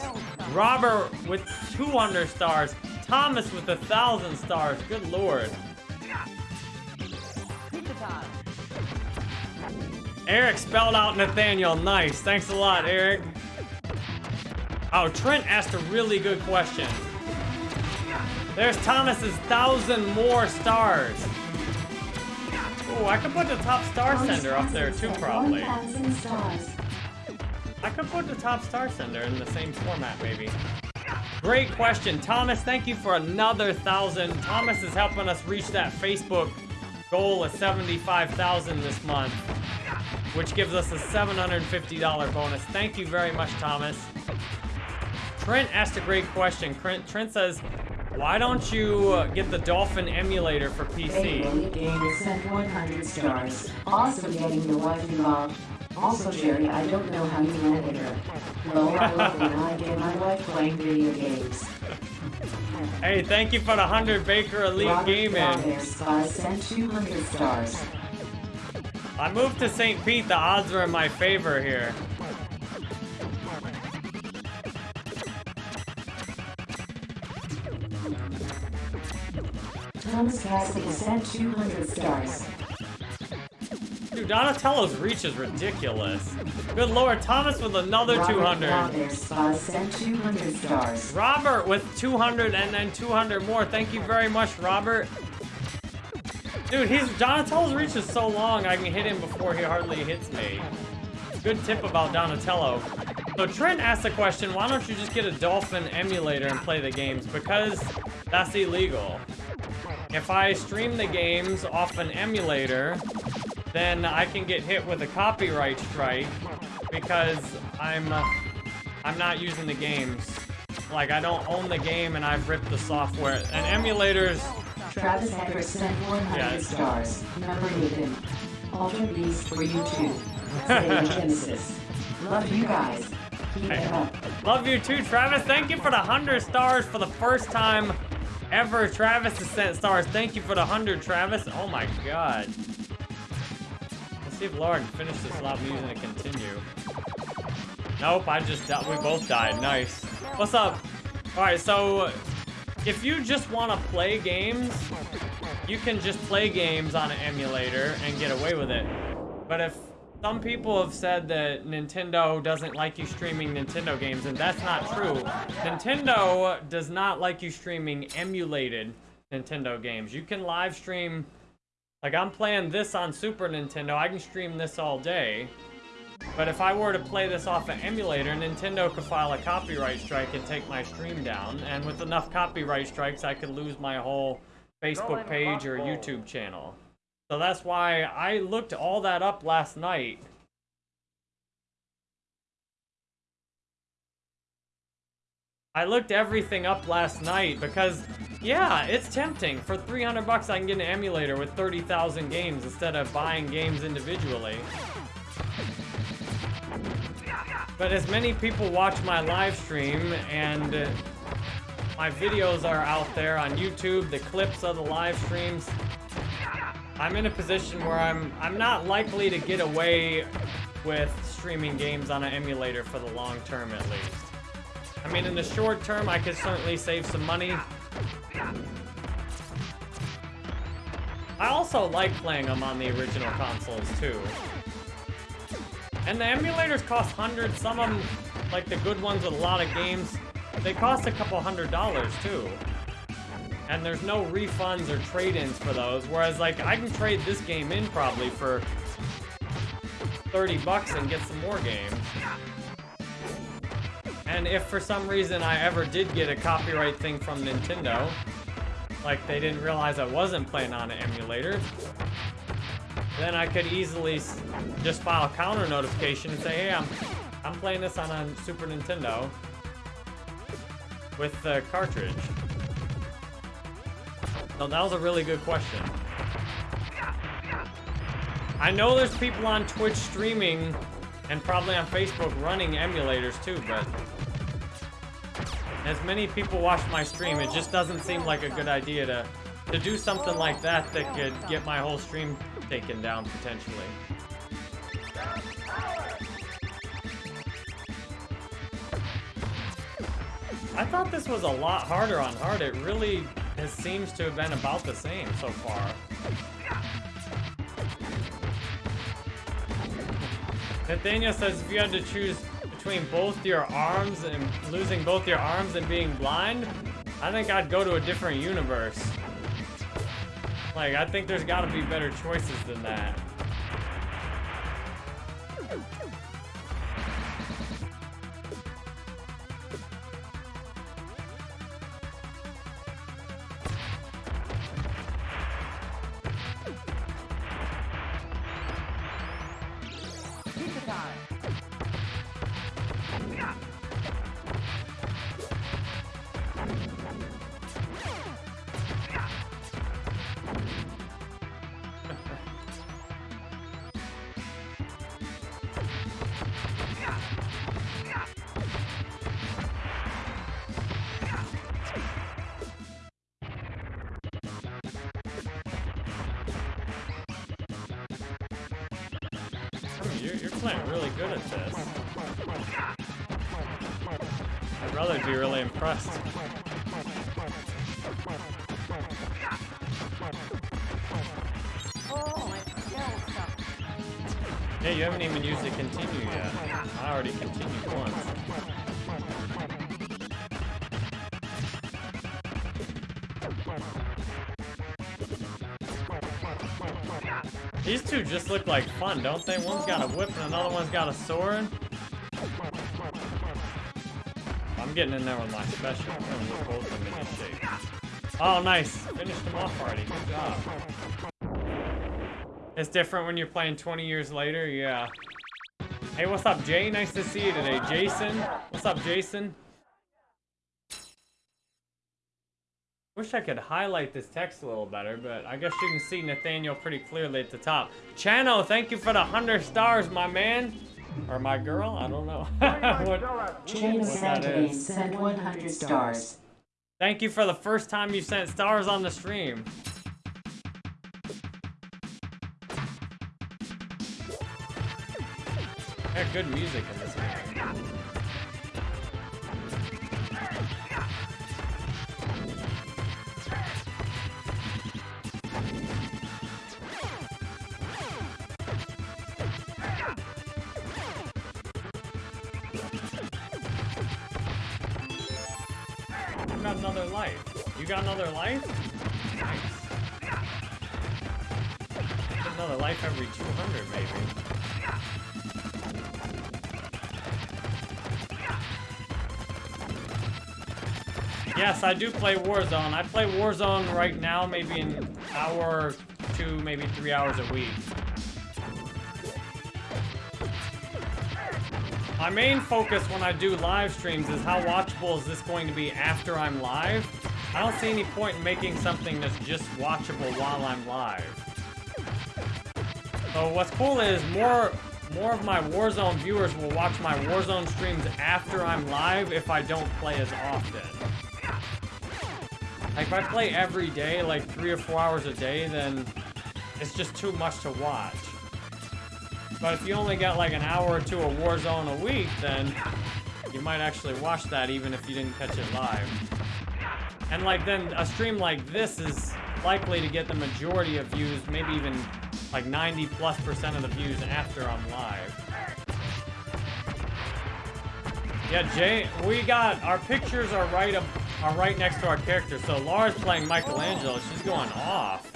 Robert with 200 stars. Thomas with a thousand stars. Good lord. Eric spelled out Nathaniel. Nice. Thanks a lot, Eric. Oh, Trent asked a really good question. There's Thomas's thousand more stars. Oh, I could put the top star sender up there too, probably. I could put the top star sender in the same format, maybe. Great question. Thomas, thank you for another thousand. Thomas is helping us reach that Facebook goal of 75,000 this month, which gives us a $750 bonus. Thank you very much, Thomas. Trent asked a great question. Trent, Trent says, why don't you uh, get the Dolphin emulator for Hey, PC? Elite Gamer sent 100 stars. Awesome getting your wife involved. Also, Jerry, I don't know how you manage her. Well, I I get my wife playing video games. Hey, thank you for the 100 Baker Elite Robert Gaming. Spy sent 200 stars. I moved to St. Pete. The odds are in my favor here. Thomas Cassidy sent 200 stars. Dude, Donatello's reach is ridiculous. Good lord, Thomas with another Robert 200. Flowers Spy sent 200 stars. Robert with 200 and then 200 more. Thank you very much, Robert. Dude, he's Donatello's reach is so long I can hit him before he hardly hits me. Good tip about Donatello. So Trent asked the question, why don't you just get a Dolphin emulator and play the games? Because that's illegal. If I stream the games off an emulator, then I can get hit with a copyright strike because I'm uh, I'm not using the games. Like I don't own the game and I've ripped the software. And emulators, Travis Hacker sent 100 Yes. stars. Number Nathan. Altered Beast for you too. [LAUGHS] Genesis. Love you guys. Keep it up. Love you too, Travis. Thank you for the 100 stars for the first time ever. Travis has sent stars. Thank you for the 100, Travis. Oh my god. Let's see if Laura can finish this me using a continue. Nope, I just di- we both died. Nice. What's up? Alright, so if you just want to play games, you can just play games on an emulator and get away with it. But if some people have said that Nintendo doesn't like you streaming Nintendo games, and that's not true. Nintendo does not like you streaming emulated Nintendo games. You can live stream, like I'm playing this on Super Nintendo, I can stream this all day. But if I were to play this off an emulator, Nintendo could file a copyright strike and take my stream down. And with enough copyright strikes, I could lose my whole Facebook page or YouTube channel. So that's why I looked all that up last night. I looked everything up last night because, yeah, it's tempting. For 300 bucks, I can get an emulator with 30,000 games instead of buying games individually. But as many people watch my live stream and my videos are out there on YouTube, the clips of the live streams, I'm in a position where I'm I'm not likely to get away with streaming games on an emulator for the long term at least. I mean, in the short term, I could certainly save some money. I also like playing them on the original consoles too. And the emulators cost hundreds. Some of them, like the good ones with a lot of games, they cost a couple hundred dollars too. And there's no refunds or trade-ins for those. Whereas, like, I can trade this game in probably for 30 bucks and get some more games. And if for some reason I ever did get a copyright thing from Nintendo, like they didn't realize I wasn't playing on an emulator, then I could easily just file a counter notification and say, hey, I'm, I'm playing this on a Super Nintendo with the cartridge. So that was a really good question. I know there's people on Twitch streaming and probably on Facebook running emulators too, but as many people watch my stream, it just doesn't seem like a good idea to to do something like that that could get my whole stream taken down potentially. I thought this was a lot harder on hard. It really it seems to have been about the same so far. Nathaniel says if you had to choose between both your arms and losing both your arms and being blind, I think I'd go to a different universe. Like, I think there's gotta be better choices than that. Look like fun, don't they? One's got a whip and another one's got a sword. I'm getting in there with my special. Oh, nice. Finished them off already. Good job. It's different when you're playing 20 years later, yeah. Hey, what's up, Jay? Nice to see you today. Jason? What's up, Jason? Wish I could highlight this text a little better, but I guess you can see Nathaniel pretty clearly at the top. Chano, thank you for the 100 stars, my man. Or my girl? I don't know. [LAUGHS] Dynamite What- Dollar. James What that Santabane is. sent 100 stars. Thank you for the first time you sent stars on the stream. Got good music in this game. Life? Another life every 200, maybe. Yes, I do play Warzone. I play Warzone right now, maybe an hour, two, maybe three hours a week. My main focus when I do live streams is how watchable is this going to be after I'm live. I don't see any point in making something that's just watchable while I'm live. So what's cool is more more of my Warzone viewers will watch my Warzone streams after I'm live if I don't play as often. Like if I play every day, like three or four hours a day, then it's just too much to watch. But if you only got like an hour or two of Warzone a week, then you might actually watch that even if you didn't catch it live. And like then a stream like this is likely to get the majority of views, maybe even like 90 plus percent of the views after I'm live. Yeah, Jay, we got our pictures are right up, are right next to our characters. So Laura's playing Michelangelo. She's going off.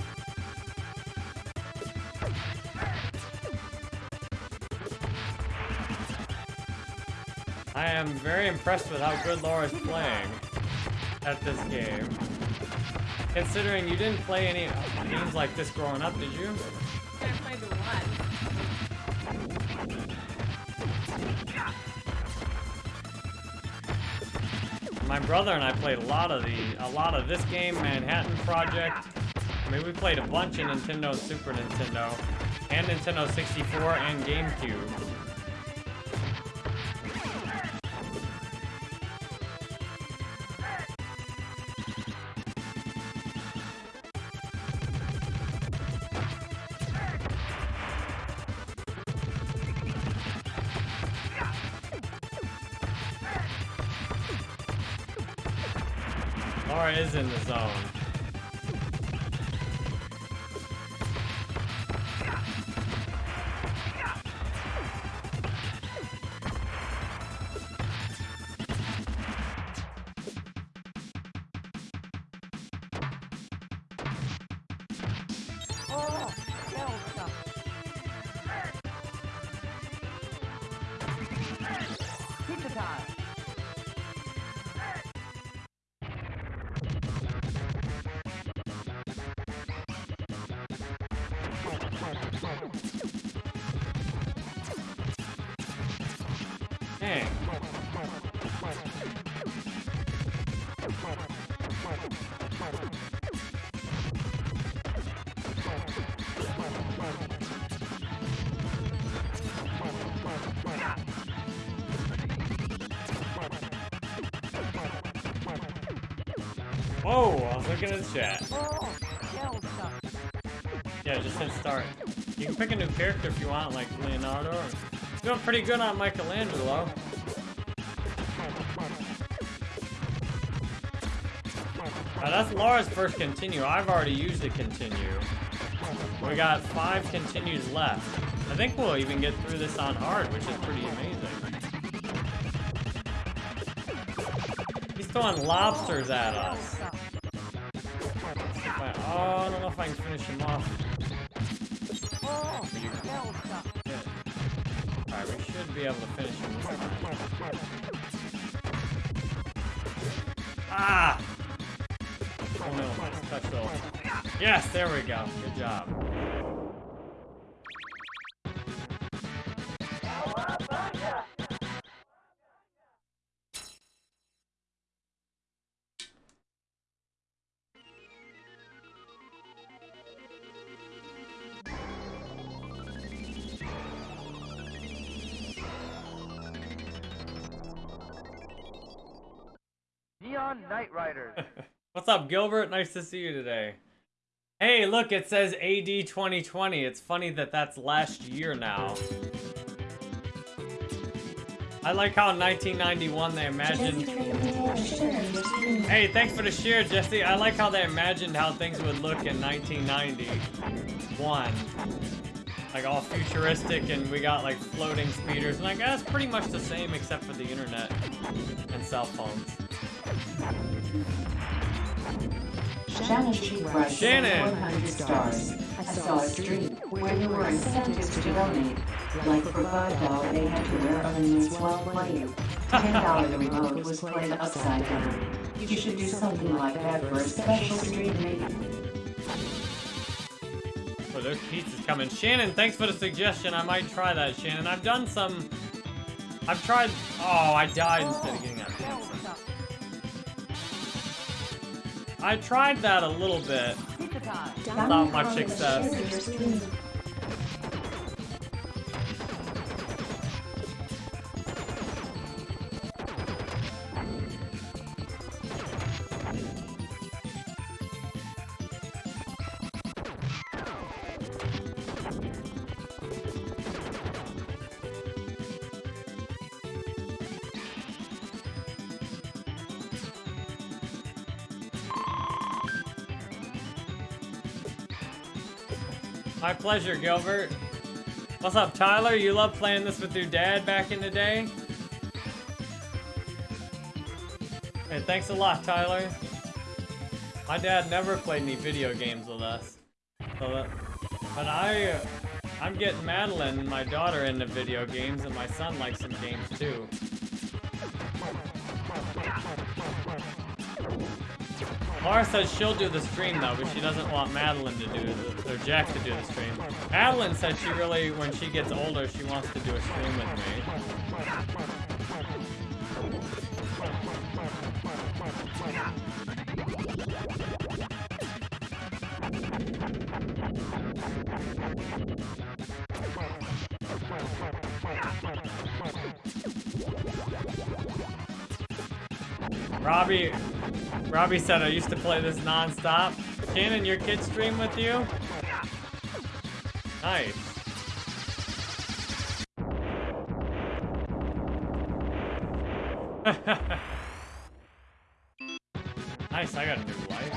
I am very impressed with how good Laura's playing at this game. Considering you didn't play any games like this growing up, did you? I played one. My brother and I played a lot of the a lot of this game, Manhattan Project. I mean, we played a bunch of Nintendo, Super Nintendo, and Nintendo 64 and GameCube. In the zone. Whoa, I was looking at the chat. Oh, Yeah, just hit start. You can pick a new character if you want, like Leonardo. Or... Doing pretty good on Michelangelo. Uh, that's Laura's first continue. I've already used a continue. We got five continues left. I think we'll even get through this on hard, which is pretty amazing. He's throwing lobsters at us. Can finish him off. Oh. Alright, we should be able to finish him this time. Ah! Oh no, touch those. Yes, there we go. Good job. Night Riders. [LAUGHS] What's up, Gilbert? Nice to see you today. Hey, look, it says AD 2020. It's funny that that's last year now. I like how in 1991 they imagined. Hey, thanks for the share, Jesse. I like how they imagined how things would look in 1991. Like all futuristic, and we got like floating speeders, and I guess pretty much the same except for the internet and cell phones. Shannon Sheep Rice Shannon. 100 stars. I saw a stream where there were incentives to donate. Like for $5 they had to wear onions while playing. $10 the remote was played upside down. You should do something like that for a special stream maybe. Oh, there's pizzas coming. Shannon, thanks for the suggestion. I might try that, Shannon. I've done some... I've tried... Oh, I died instead of getting I tried that a little bit. Not much success. Pleasure, Gilbert. What's up, Tyler? You love playing this with your dad back in the day? Hey, thanks a lot, Tyler. My dad never played any video games with us. So that, but I, uh, I'm getting Madeline, my daughter, into video games, and my son likes some games too. Laura says she'll do the stream though, but she doesn't want Madeline to do the, or Jack to do the stream. Madeline said she really, when she gets older, she wants to do a stream with me. Robbie, Robbie said I used to play this non-stop. Shannon, your kids stream with you? Nice. [LAUGHS] nice, I got a new wife.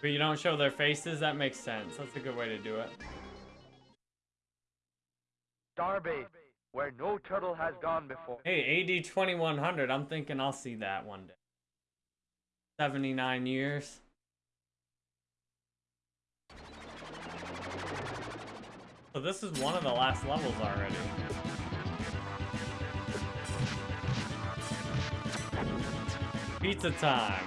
But you don't show their faces? That makes sense. That's a good way to do it. Where no turtle has gone before. Hey, AD 2100. I'm thinking I'll see that one day. 79 years. So this is one of the last levels already. Pizza time.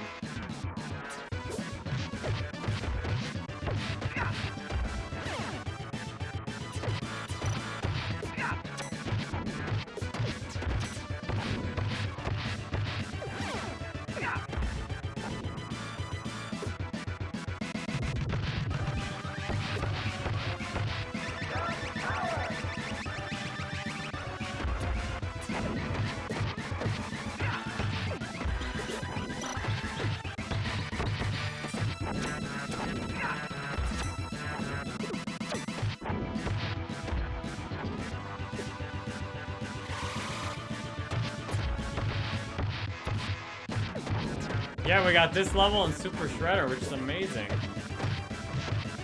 Yeah, we got this level and Super Shredder, which is amazing.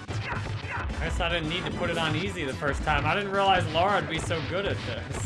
I guess I didn't need to put it on easy the first time. I didn't realize Laura would be so good at this.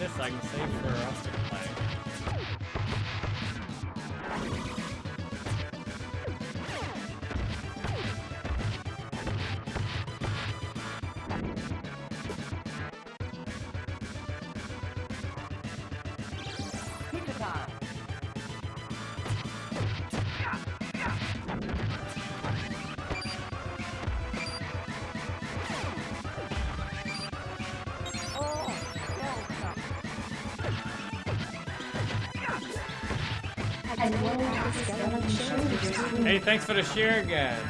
Games like Hey, thanks for the share again.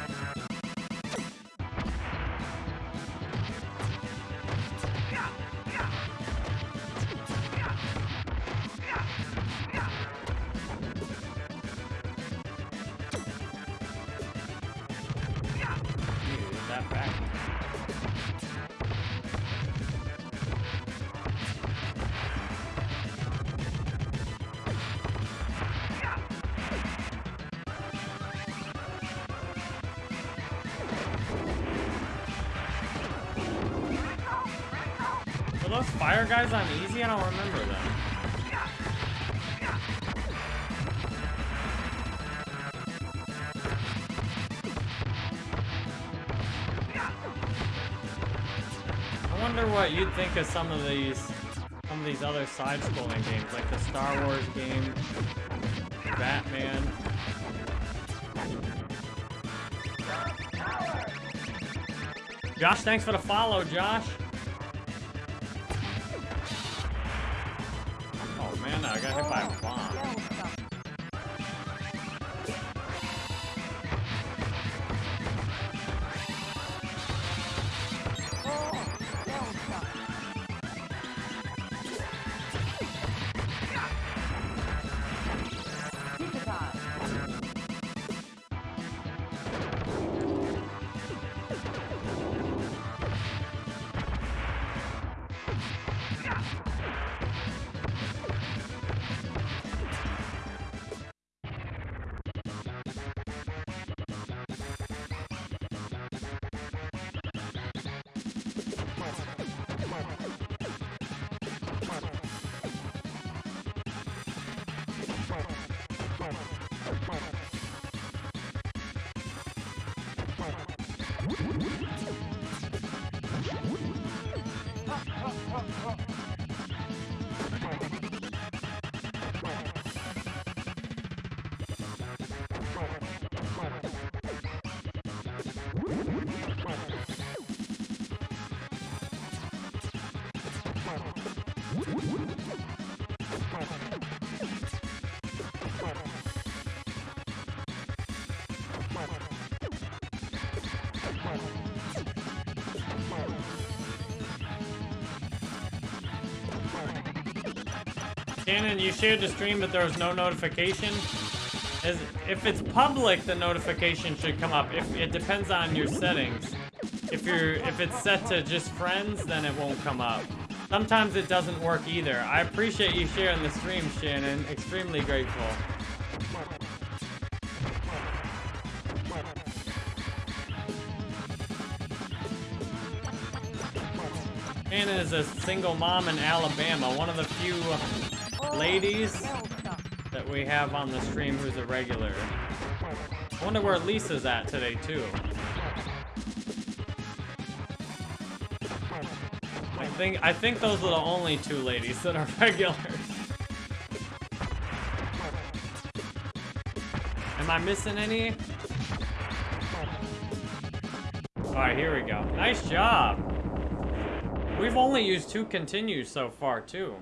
Wonder what you'd think of some of these some of these other side-scrolling games, like the Star Wars game, Batman. Josh, thanks for the follow, Josh. You shared the stream, but there was no notification. Is if it's public, the notification should come up. If it depends on your settings. If you're if it's set to just friends, then it won't come up. Sometimes it doesn't work either. I appreciate you sharing the stream, Shannon. Extremely grateful. Shannon is a single mom in Alabama, one of the few ladies that we have on the stream who's a regular. I wonder where Lisa's at today, too. I think I think those are the only two ladies that are [LAUGHS] regulars. Am I missing any? Alright, here we go. Nice job. We've only used two continues so far, too.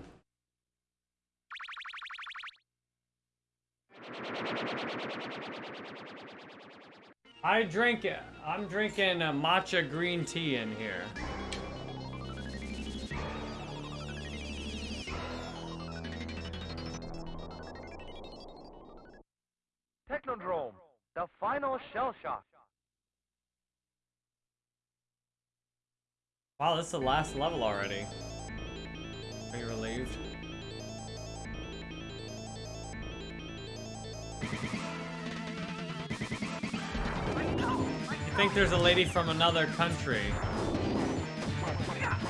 I drink it. I'm drinking a matcha green tea in here. Technodrome, the final shell shock. Wow, this is the last level already. Are you relieved? Think there's a lady from another country?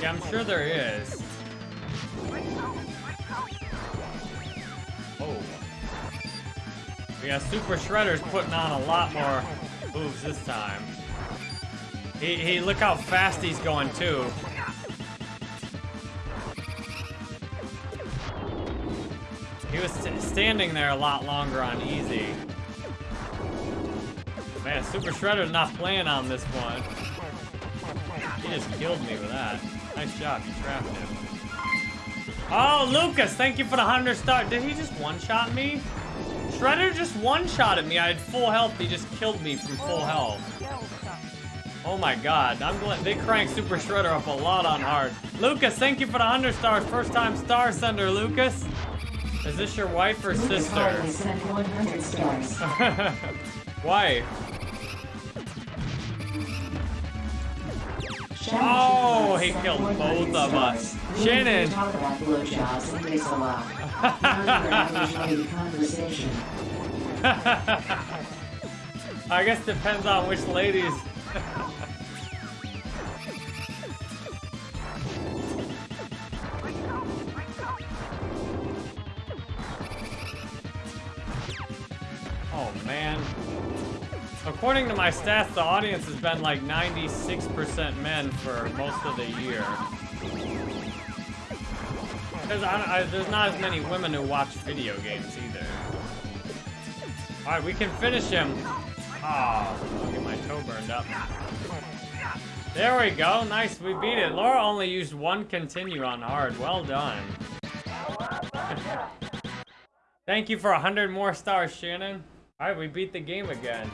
Yeah, I'm sure there is. Oh. Yeah, Super Shredder's putting on a lot more moves this time. He, he, look how fast he's going too. He was standing there a lot longer on easy. Man, Super Shredder's not playing on this one. He just killed me with that. Nice job, you trapped him. Oh, Lucas, thank you for the 100 star. Did he just one-shot me? Shredder just one-shotted me. I had full health. He just killed me from full health. Oh my god, I'm glad they cranked Super Shredder up a lot on hard. Lucas, thank you for the 100 stars. First time star sender, Lucas. Is this your wife or Lucas sister? Sent 100 stars. [LAUGHS] wife. Oh, he killed both of us. Shannon. [LAUGHS] I guess depends on which ladies. [LAUGHS] oh man. According to my stats, the audience has been like 96% men for most of the year. I, there's not as many women who watch video games either. Alright, we can finish him. Ah, I'll get my toe burned up. There we go. Nice, we beat it. Laura only used one continue on hard. Well done. [LAUGHS] Thank you for hundred more stars, Shannon. Alright, we beat the game again.